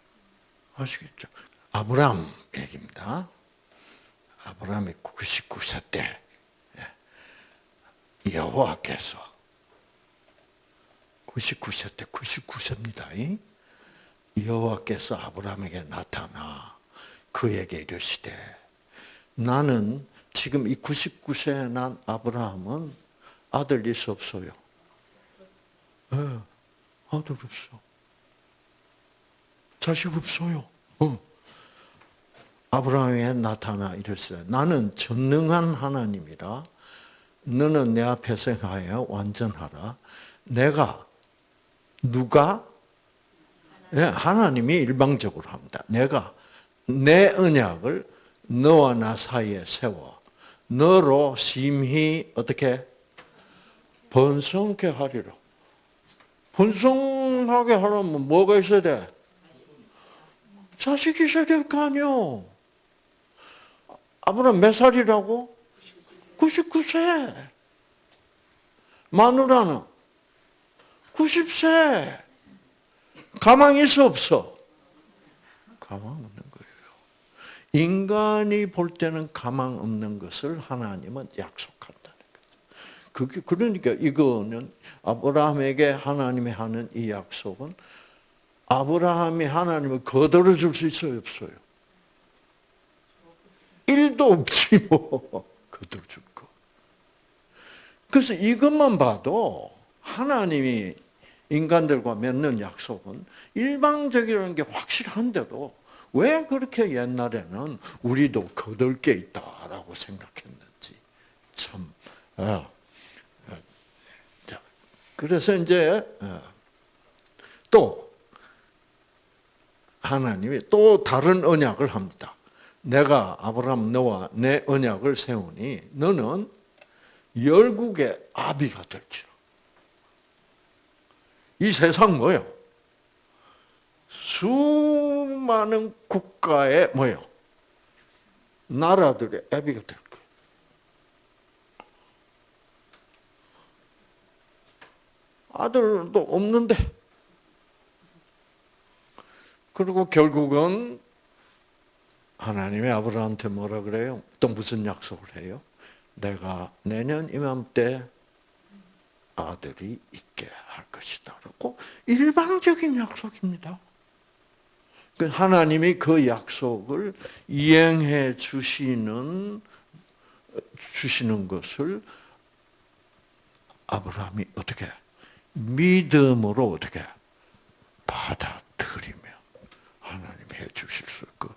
아시겠죠? 아브라함 얘기입니다. 아브라함이 99세 때 예, 여호와께서 99세 때 99세입니다. 여호와께서 아브라함에게 나타나 그에게 이르시되 나는 지금 이 99세에 난 아브라함은 아들 있어 없어요? 네, 아들 없어. 자식 없어요. 어. 아브라함에 나타나 이랬어요. 나는 전능한 하나님이라 너는 내 앞에서 하여 완전하라. 내가 누가 네, 하나님이 일방적으로 합니다. 내가 내 언약을 너와 나 사이에 세워 너로 심히 어떻게 번성케 하리라. 번성하게 하려면 뭐가 있어야 돼? 자식이 있어야 될 거 아니요. 아브라함 몇 살이라고? 99세. 마누라는 90세. 가망 있어 없어? 가망 없는 거예요. 인간이 볼 때는 가망 없는 것을 하나님은 거죠. 그게 그러니까 이거는 아브라함에게 하나님이 하는 이 약속은 아브라함이 하나님을 거들어 줄 수 있어요, 없어요? 일도 없지 뭐 거들어 줄 거. 그래서 이것만 봐도 하나님이 인간들과 맺는 약속은 일방적이라는 게 확실한데도 왜 그렇게 옛날에는 우리도 거들 게 있다라고 생각했는지 참. 자, 그래서 이제 어, 또 하나님이 또 다른 언약을 합니다. 내가 아브라함 너와 내 언약을 세우니 너는 열국의 아비가 될지라. 이 세상 뭐요? 수많은 국가의 뭐요? 나라들의 애비가 될 거예요. 아들도 없는데 그리고 결국은 하나님이 아브라함한테 뭐라 그래요? 또 무슨 약속을 해요? 내가 내년 이맘때 아들이 있게 할 것이다. 라고 일방적인 약속입니다. 그 하나님이 그 약속을 이행해 주시는 주시는 것을 아브라함이 어떻게 믿음으로 어떻게 받아들이며 하나님 해 주실 수 있고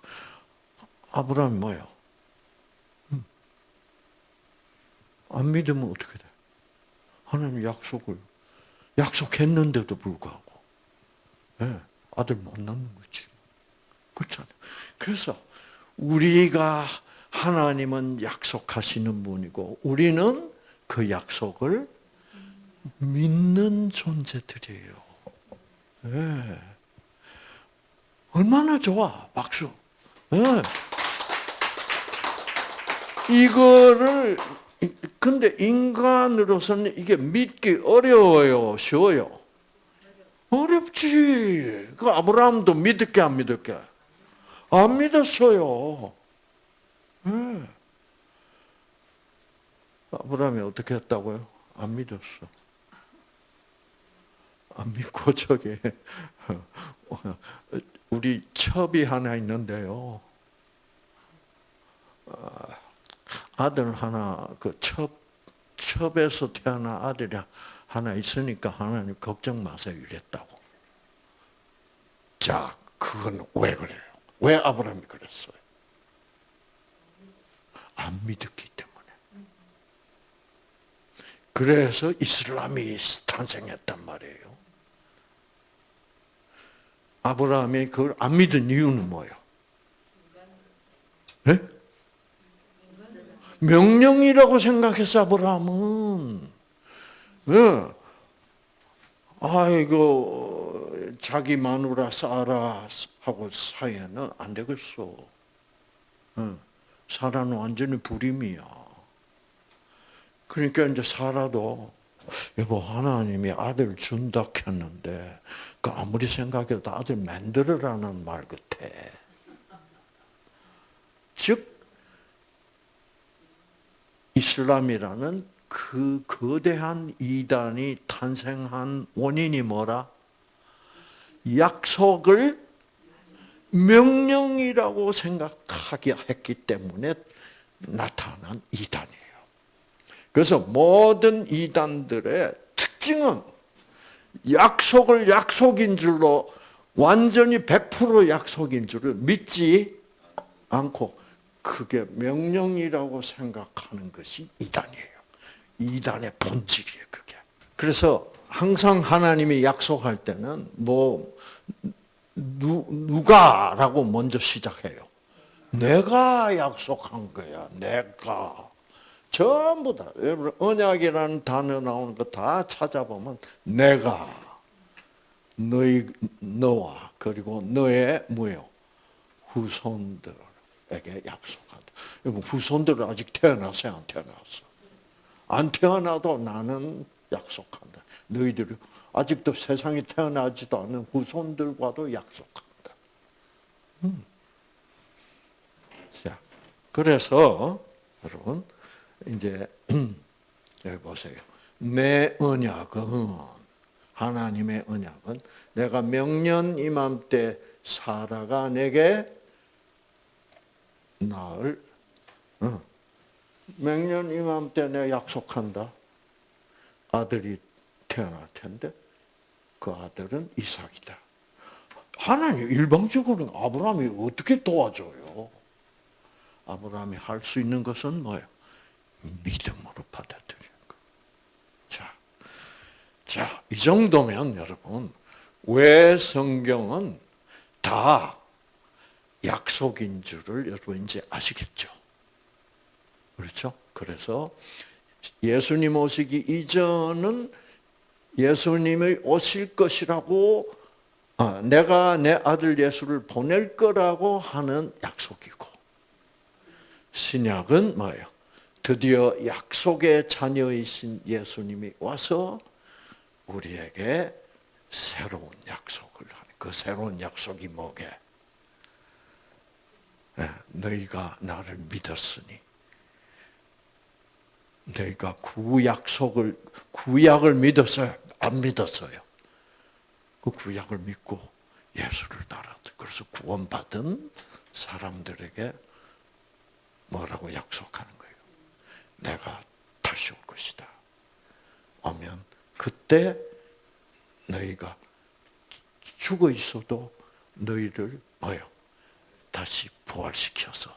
아브라함이 뭐요? 안 믿으면 어떻게 돼? 하나님 약속을 약속했는데도 불구하고 네, 아들 못 낳는 거지. 그렇잖아요. 그래서 우리가 하나님은 약속하시는 분이고 우리는 그 약속을 믿는 존재들이에요. 네. 얼마나 좋아, 박수. 네. 이거를 근데 인간으로서는 이게 믿기 어려워요, 쉬워요? 어렵지. 그 아브라함도 믿을게 안 믿을게? 안 믿었어요. 네. 아브라함이 어떻게 했다고요? 안 믿었어. 안 믿고 저기 우리 첩이 하나 있는데요. 아들 하나 그 첩, 첩에서 태어난 아들이 하나 있으니까 하나님 걱정 마세요 이랬다고. 자, 그건 왜 그래요? 왜 아브라함이 그랬어요? 안 믿었기 때문에. 그래서 이슬람이 탄생했단 말이에요. 아브라함이 그걸 안 믿은 이유는 뭐예요? 네? 명령이라고 생각했어 아브라함은. 예. 아이고 자기 마누라 사라 하고 사이에는 안 되겠어. 예. 사라는 완전히 불임이야. 그러니까 이제 사라도 여보 하나님이 아들 준다 했는데 그 아무리 생각해도 아들 만들어라는 말 같아. 즉 이슬람이라는 그 거대한 이단이 탄생한 원인이 뭐라? 약속을 명령이라고 생각하게 했기 때문에 나타난 이단이에요. 그래서 모든 이단들의 특징은 약속을 약속인 줄로 완전히 100% 약속인 줄을 믿지 않고 그게 명령이라고 생각하는 것이 이단이에요. 이단의 본질이에요, 그게. 그래서 항상 하나님이 약속할 때는 뭐 누, 누가라고 먼저 시작해요. 내가 약속한 거야. 내가. 전부 다. 여러분 언약이라는 단어 나오는 거 다 찾아보면 내가 너희 너와 그리고 너의 뭐요 후손들에게 약속한다. 여러분 후손들은 아직 태어났어요, 안 태어났어? 안 태어나도 나는 약속한다. 너희들이 아직도 세상에 태어나지도 않은 후손들과도 약속한다. 음. 자, 그래서 여러분 이제 여기 보세요. 내 언약은 하나님의 언약은 내가 명년 이맘때 사라가 내게 나을 어. 명년 이맘때 내가 약속한다. 아들이 태어날 텐데 그 아들은 이삭이다. 하나님 일방적으로 아브라함이 어떻게 도와줘요? 아브라함이 할 수 있는 것은 뭐예요? 믿음으로 받아들이는 거. 자, 자, 이 정도면 여러분, 왜 성경은 다 약속인 줄을 여러분 이제 아시겠죠? 그렇죠? 그래서 예수님 오시기 이전은 예수님이 오실 것이라고 아, 내가 내 아들 예수를 보낼 거라고 하는 약속이고 신약은 뭐예요? 드디어 약속의 자녀이신 예수님이 와서 우리에게 새로운 약속을 하는 그 새로운 약속이 뭐게? 네, 너희가 나를 믿었으니 너희가 구약속을 구약을 믿었어요? 안 믿었어요? 그 구약을 믿고 예수를 따랐어. 그래서 구원받은 사람들에게 뭐라고 약속하는 거예요? 내가 다시 올 것이다. 오면 그때 너희가 죽어 있어도 너희를 뭐요? 다시 부활시켜서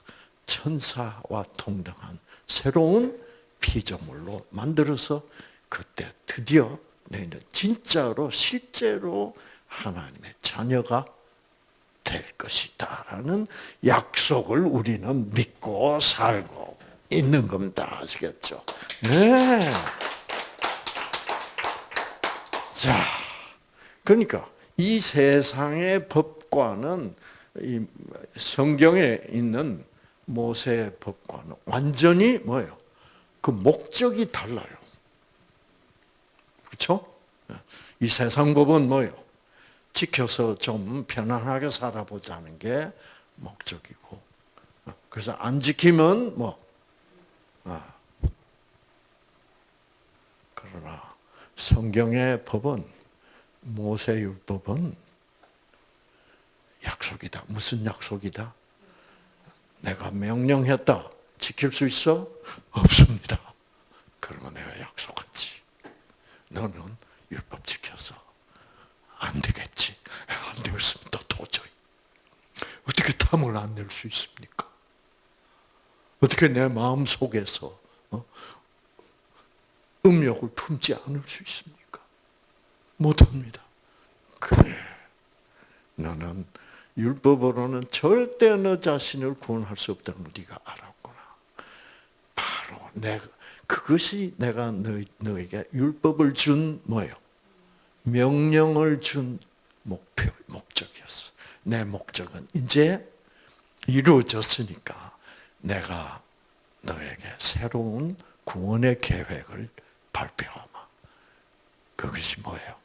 천사와 동등한 새로운 피조물로 만들어서 그때 드디어 너희는 진짜로 실제로 하나님의 자녀가 될 것이다라는 약속을 우리는 믿고 살고 있는 겁니다. 아시겠죠? 네. 자, 그러니까 이 세상의 법과는 이 성경에 있는 모세의 법과는 완전히 뭐예요? 그 목적이 달라요. 그렇죠? 이 세상 법은 뭐요? 지켜서 좀 편안하게 살아보자는 게 목적이고, 그래서 안 지키면 뭐, 아. 그러나 성경의 법은 모세율법은 약속이다. 무슨 약속이다? 내가 명령했다. 지킬 수 있어? 없습니다. 그러면 내가 약속하지. 너는 율법 지켜서 안 되겠지. 안 되겠습니다. 도저히. 어떻게 탐을 안 낼 수 있습니까? 어떻게 내 마음 속에서 어? 음욕을 품지 않을 수 있습니까? 못합니다. 그래. 너는 율법으로는 절대 너 자신을 구원할 수 없다는 걸 네가 알았구나. 바로 내가 그것이 내가 너, 너에게 율법을 준 뭐예요? 명령을 준 목표, 목적이었어. 내 목적은 이제 이루어졌으니까 내가 너에게 새로운 구원의 계획을 발표하마. 그것이 뭐예요?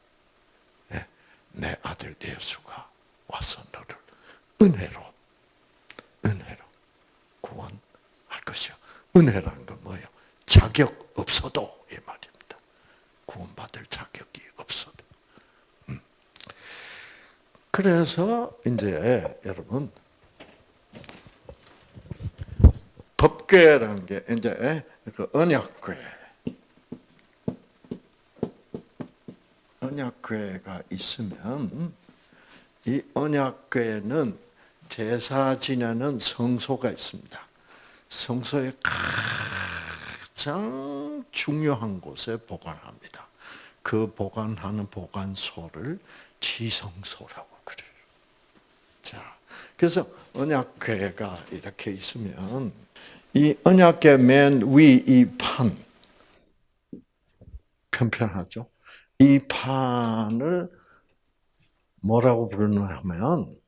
네, 내 아들 예수가 와서 너를 은혜로, 은혜로 구원할 것이요. 은혜라는 건 뭐예요? 자격 없어도 이 말입니다. 구원받을 자격이 없어도. 음. 그래서 이제 여러분 법궤라는 게 이제 그 언약궤, 언약궤가 있으면 이 언약궤는 제사 지내는 성소가 있습니다. 성소의 가장 중요한 곳에 보관합니다. 그 보관하는 보관소를 지성소라고 그래요. 자, 그래서 언약궤가 이렇게 있으면 이 언약궤 맨위 이 판, 편편하죠? 이 판을 뭐라고 부르냐 하면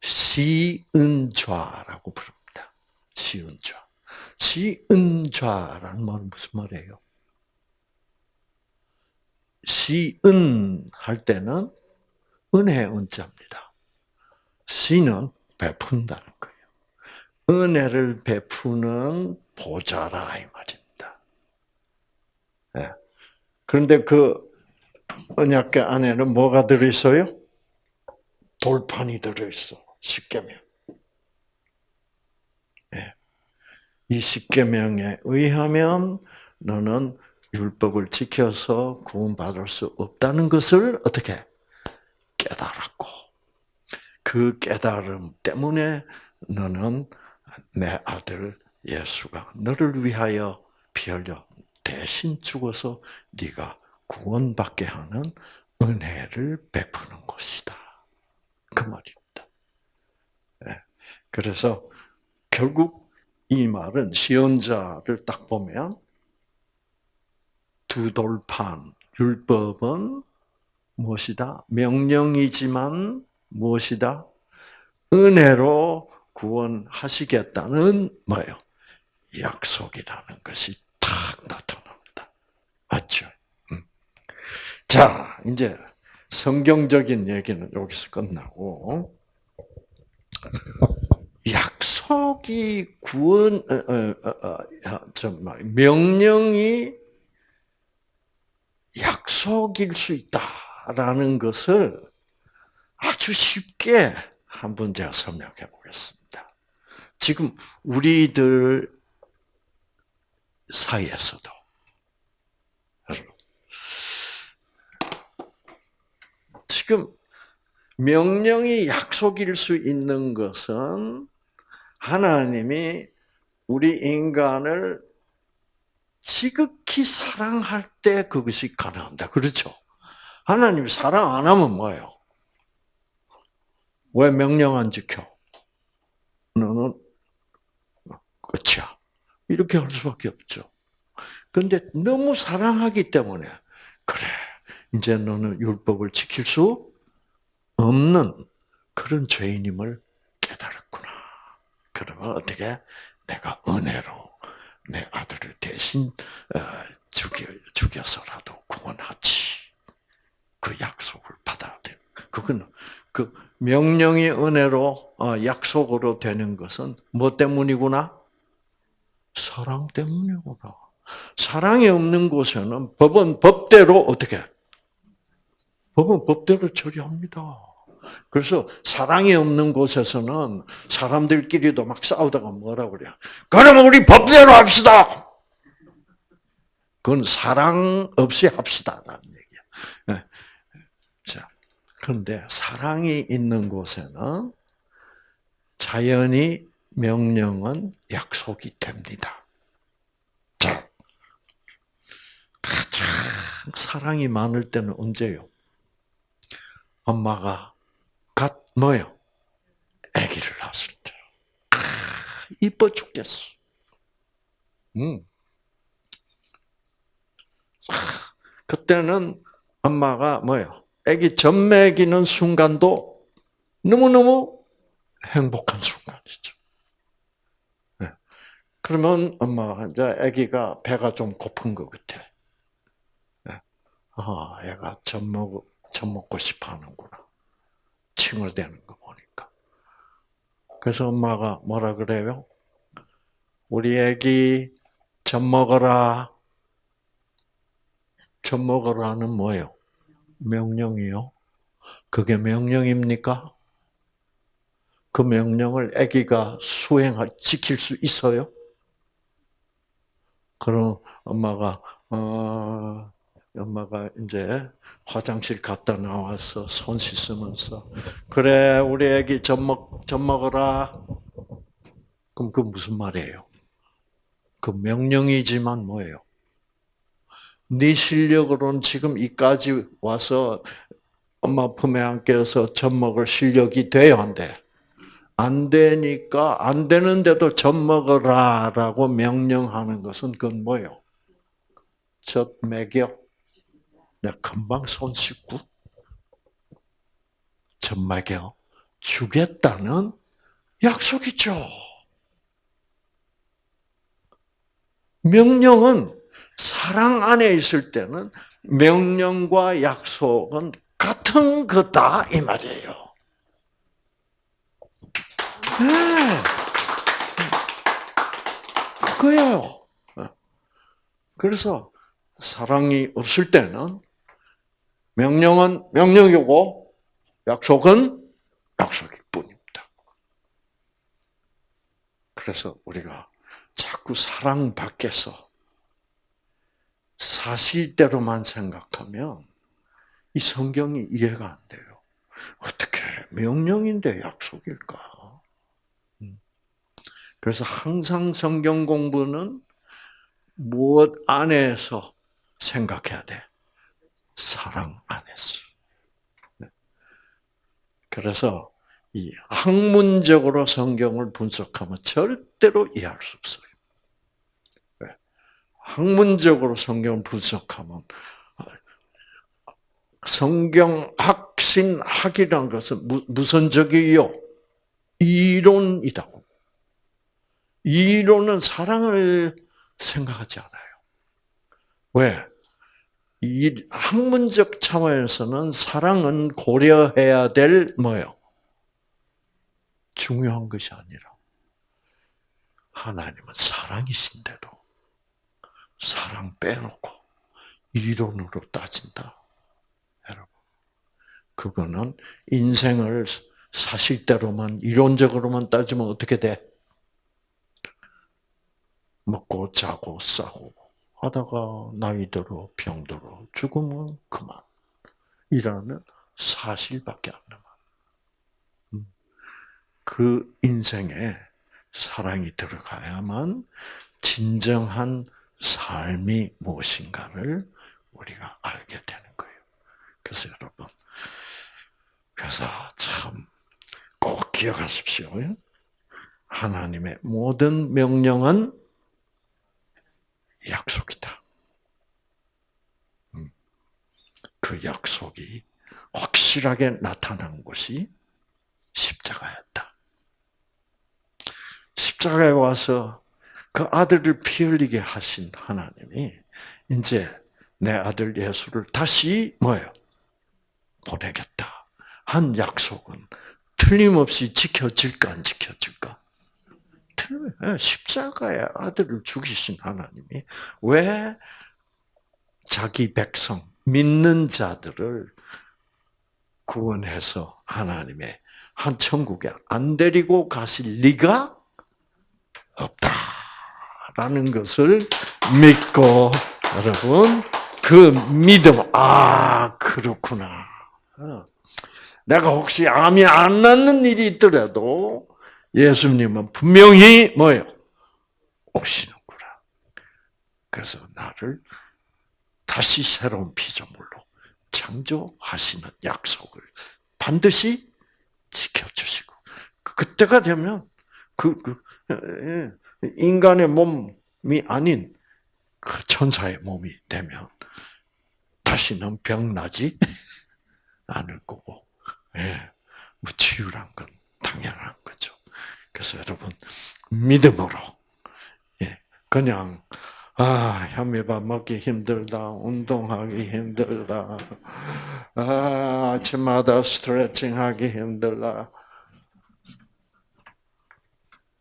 시은좌라고 부릅니다. 시은좌. 시은좌라는 말은 무슨 말이에요? 시은 할 때는 은혜 은자입니다. 시는 베푼다는 거예요. 은혜를 베푸는 보좌라 이 말입니다. 네. 그런데 그 언약계 안에는 뭐가 들어있어요? 돌판이 들어있어. 십계명. 네. 이 십계명에 의하면 너는 율법을 지켜서 구원받을 수 없다는 것을 어떻게 깨달았고 그 깨달음 때문에 너는 내 아들 예수가 너를 위하여 피 흘려 대신 죽어서 네가 구원받게 하는 은혜를 베푸는 것이다. 그 말입니다. 네. 그래서 결국 이 말은 시언자를 딱 보면 두 돌판 율법은 무엇이다? 명령이지만 무엇이다? 은혜로 구원하시겠다는 뭐예요? 약속이라는 것이 탁 나타납니다. 맞죠? 음. 자, 이제 성경적인 얘기는 여기서 끝나고 약속이 구원 어, 어, 어, 명령이 약속일 수 있다라는 것을 아주 쉽게 한번 제가 설명해 보겠습니다. 지금 우리들 사이에서도 지금 명령이 약속일 수 있는 것은 하나님이 우리 인간을 지극히 사랑할 때 그것이 가능합니다. 그렇죠? 하나님이 사랑 안 하면 뭐예요? 왜 명령 안 지켜? 너는 끝이야. 이렇게 할 수밖에 없죠. 그런데 너무 사랑하기 때문에 그래 이제 너는 율법을 지킬 수 없는 그런 죄인임을 깨달았구나. 그러면 어떻게 내가 은혜로 내 아들을 대신 어, 죽여 죽여서라도 구원하지. 그 약속을 받아야 돼. 그거는 그 명령의 은혜로 어, 약속으로 되는 것은 뭐 때문이구나? 사랑 때문이구나. 사랑이 없는 곳에는 법은 법대로 어떻게? 법은 법대로 처리합니다. 그래서 사랑이 없는 곳에서는 사람들끼리도 막 싸우다가 뭐라 그래? 그러면 우리 법대로 합시다. 그건 사랑 없이 합시다라는 얘기야. 네. 자, 그런데 사랑이 있는 곳에는 자연히 명령은 약속이 됩니다. 자, 가장 사랑이 많을 때는 언제요? 엄마가 갓 뭐요? 아기를 낳았을 때. 아, 이뻐 죽겠어. 음. 그때는 엄마가 뭐요? 아기 젖 먹이는 순간도 너무너무 행복한 순간이죠. 네. 그러면 엄마가 이제 아기가 배가 좀 고픈 것 같아. 네. 아, 애가 젖 먹, 젖 먹고 싶어 하는구나. 칭얼대는 거 보니까. 그래서 엄마가 뭐라 그래요? 우리 애기 젖 먹어라. 젖 먹어라는 뭐예요? 명령이요. 그게 명령입니까? 그 명령을 아기가 수행할 지킬 수 있어요? 그럼 엄마가 어, 엄마가 이제 화장실 갔다 나와서 손 씻으면서 그래 우리 애기 젖 먹, 젖 먹어라. 그럼 그 무슨 말이에요? 그 명령이지만 뭐예요? 네 실력으로는 지금 이까지 와서 엄마 품에 안겨서 젖 먹을 실력이 돼요, 안 돼? 안 되니까 안 되는데도 젖 먹어라라고 명령하는 것은 그건 뭐예요? 젖 먹여. 내가 금방 손 씻고 젖 먹여 주겠다는 약속이죠. 명령은 사랑 안에 있을 때는 명령과 약속은 같은 거다 이 말이에요. 네. 그거예요. 그래서 사랑이 없을 때는 명령은 명령이고 약속은 약속일 뿐입니다. 그래서 우리가 자꾸 사랑 밖에서 사실대로만 생각하면 이 성경이 이해가 안 돼요. 어떻게 명령인데 약속일까? 음. 그래서 항상 성경 공부는 무엇 안에서 생각해야 돼? 사랑 안에서. 네. 그래서 이 학문적으로 성경을 분석하면 절대로 이해할 수 없어요. 학문적으로 성경을 분석하면 성경학 신학이라는 것은 무선적이요 이론이다고. 이론은 사랑을 생각하지 않아요. 왜? 이 학문적 차원에서는 사랑은 고려해야 될 뭐요? 중요한 것이 아니라 하나님은 사랑이신데도 사랑 빼놓고 이론으로 따진다. 여러분. 그거는 인생을 사실대로만 이론적으로만 따지면 어떻게 돼? 먹고 자고 싸고 하다가 나이 들어 병 들어 죽으면 그만. 이라는 사실밖에 안 남아. 음. 그 인생에 사랑이 들어가야만 진정한 삶이 무엇인가를 우리가 알게 되는 거예요. 그래서 여러분, 그래서 참 꼭 기억하십시오. 하나님의 모든 명령은 약속이다. 음. 그 약속이 확실하게 나타난 것이 십자가였다. 십자가에 와서 그 아들을 피 흘리게 하신 하나님이 이제 내 아들 예수를 다시 뭐예요? 보내겠다. 한 약속은 틀림없이 지켜질까 안 지켜질까? 예, 십자가의 아들을 죽이신 하나님이 왜 자기 백성 믿는 자들을 구원해서 하나님의 한 천국에 안 데리고 가실 리가 없다. 라는 것을 믿고 여러분 그 믿음 아 그렇구나. 어. 내가 혹시 암이 안 낫는 일이 있더라도 예수님은 분명히 뭐예요? 오시는구나. 그래서 나를 다시 새로운 피조물로 창조하시는 약속을 반드시 지켜주시고 그때가 되면 그, 그 인간의 몸이 아닌 그 천사의 몸이 되면 다시는 병 나지 않을 거고, 예, 뭐 치유란 건 당연한 거죠. 그래서 여러분 믿음으로, 예, 그냥 아 현미밥 먹기 힘들다, 운동하기 힘들다, 아 아침마다 스트레칭하기 힘들다.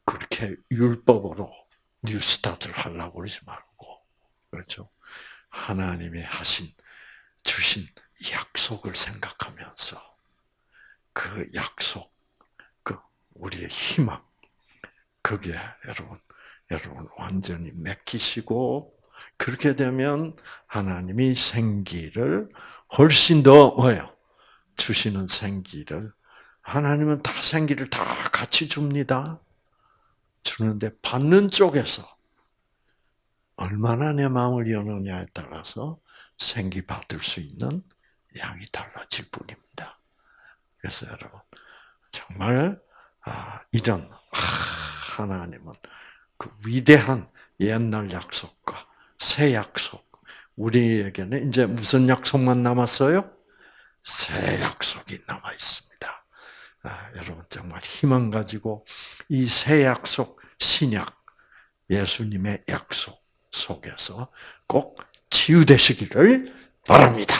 그렇게 율법으로 뉴스타트를 하려고 그러지 말고, 그렇죠? 하나님이 하신, 주신 약속을 생각하면서 그 약속, 그 우리의 희망, 그게 여러분, 여러분 완전히 맡기시고, 그렇게 되면 하나님이 생기를 훨씬 더 뭐예요? 주시는 생기를 하나님은 다 생기를 다 같이 줍니다. 주는데 받는 쪽에서 얼마나 내 마음을 여느냐에 따라서 생기 받을 수 있는 양이 달라질 뿐입니다. 그래서 여러분 정말 아, 이런 아, 하나님은 그 위대한 옛날 약속과 새 약속 우리에게는 이제 무슨 약속만 남았어요? 새 약속이 남아 있습니다. 아, 여러분 정말 희망 가지고 이 새 약속 신약 예수님의 약속 속에서 꼭 치유되시기를 바랍니다.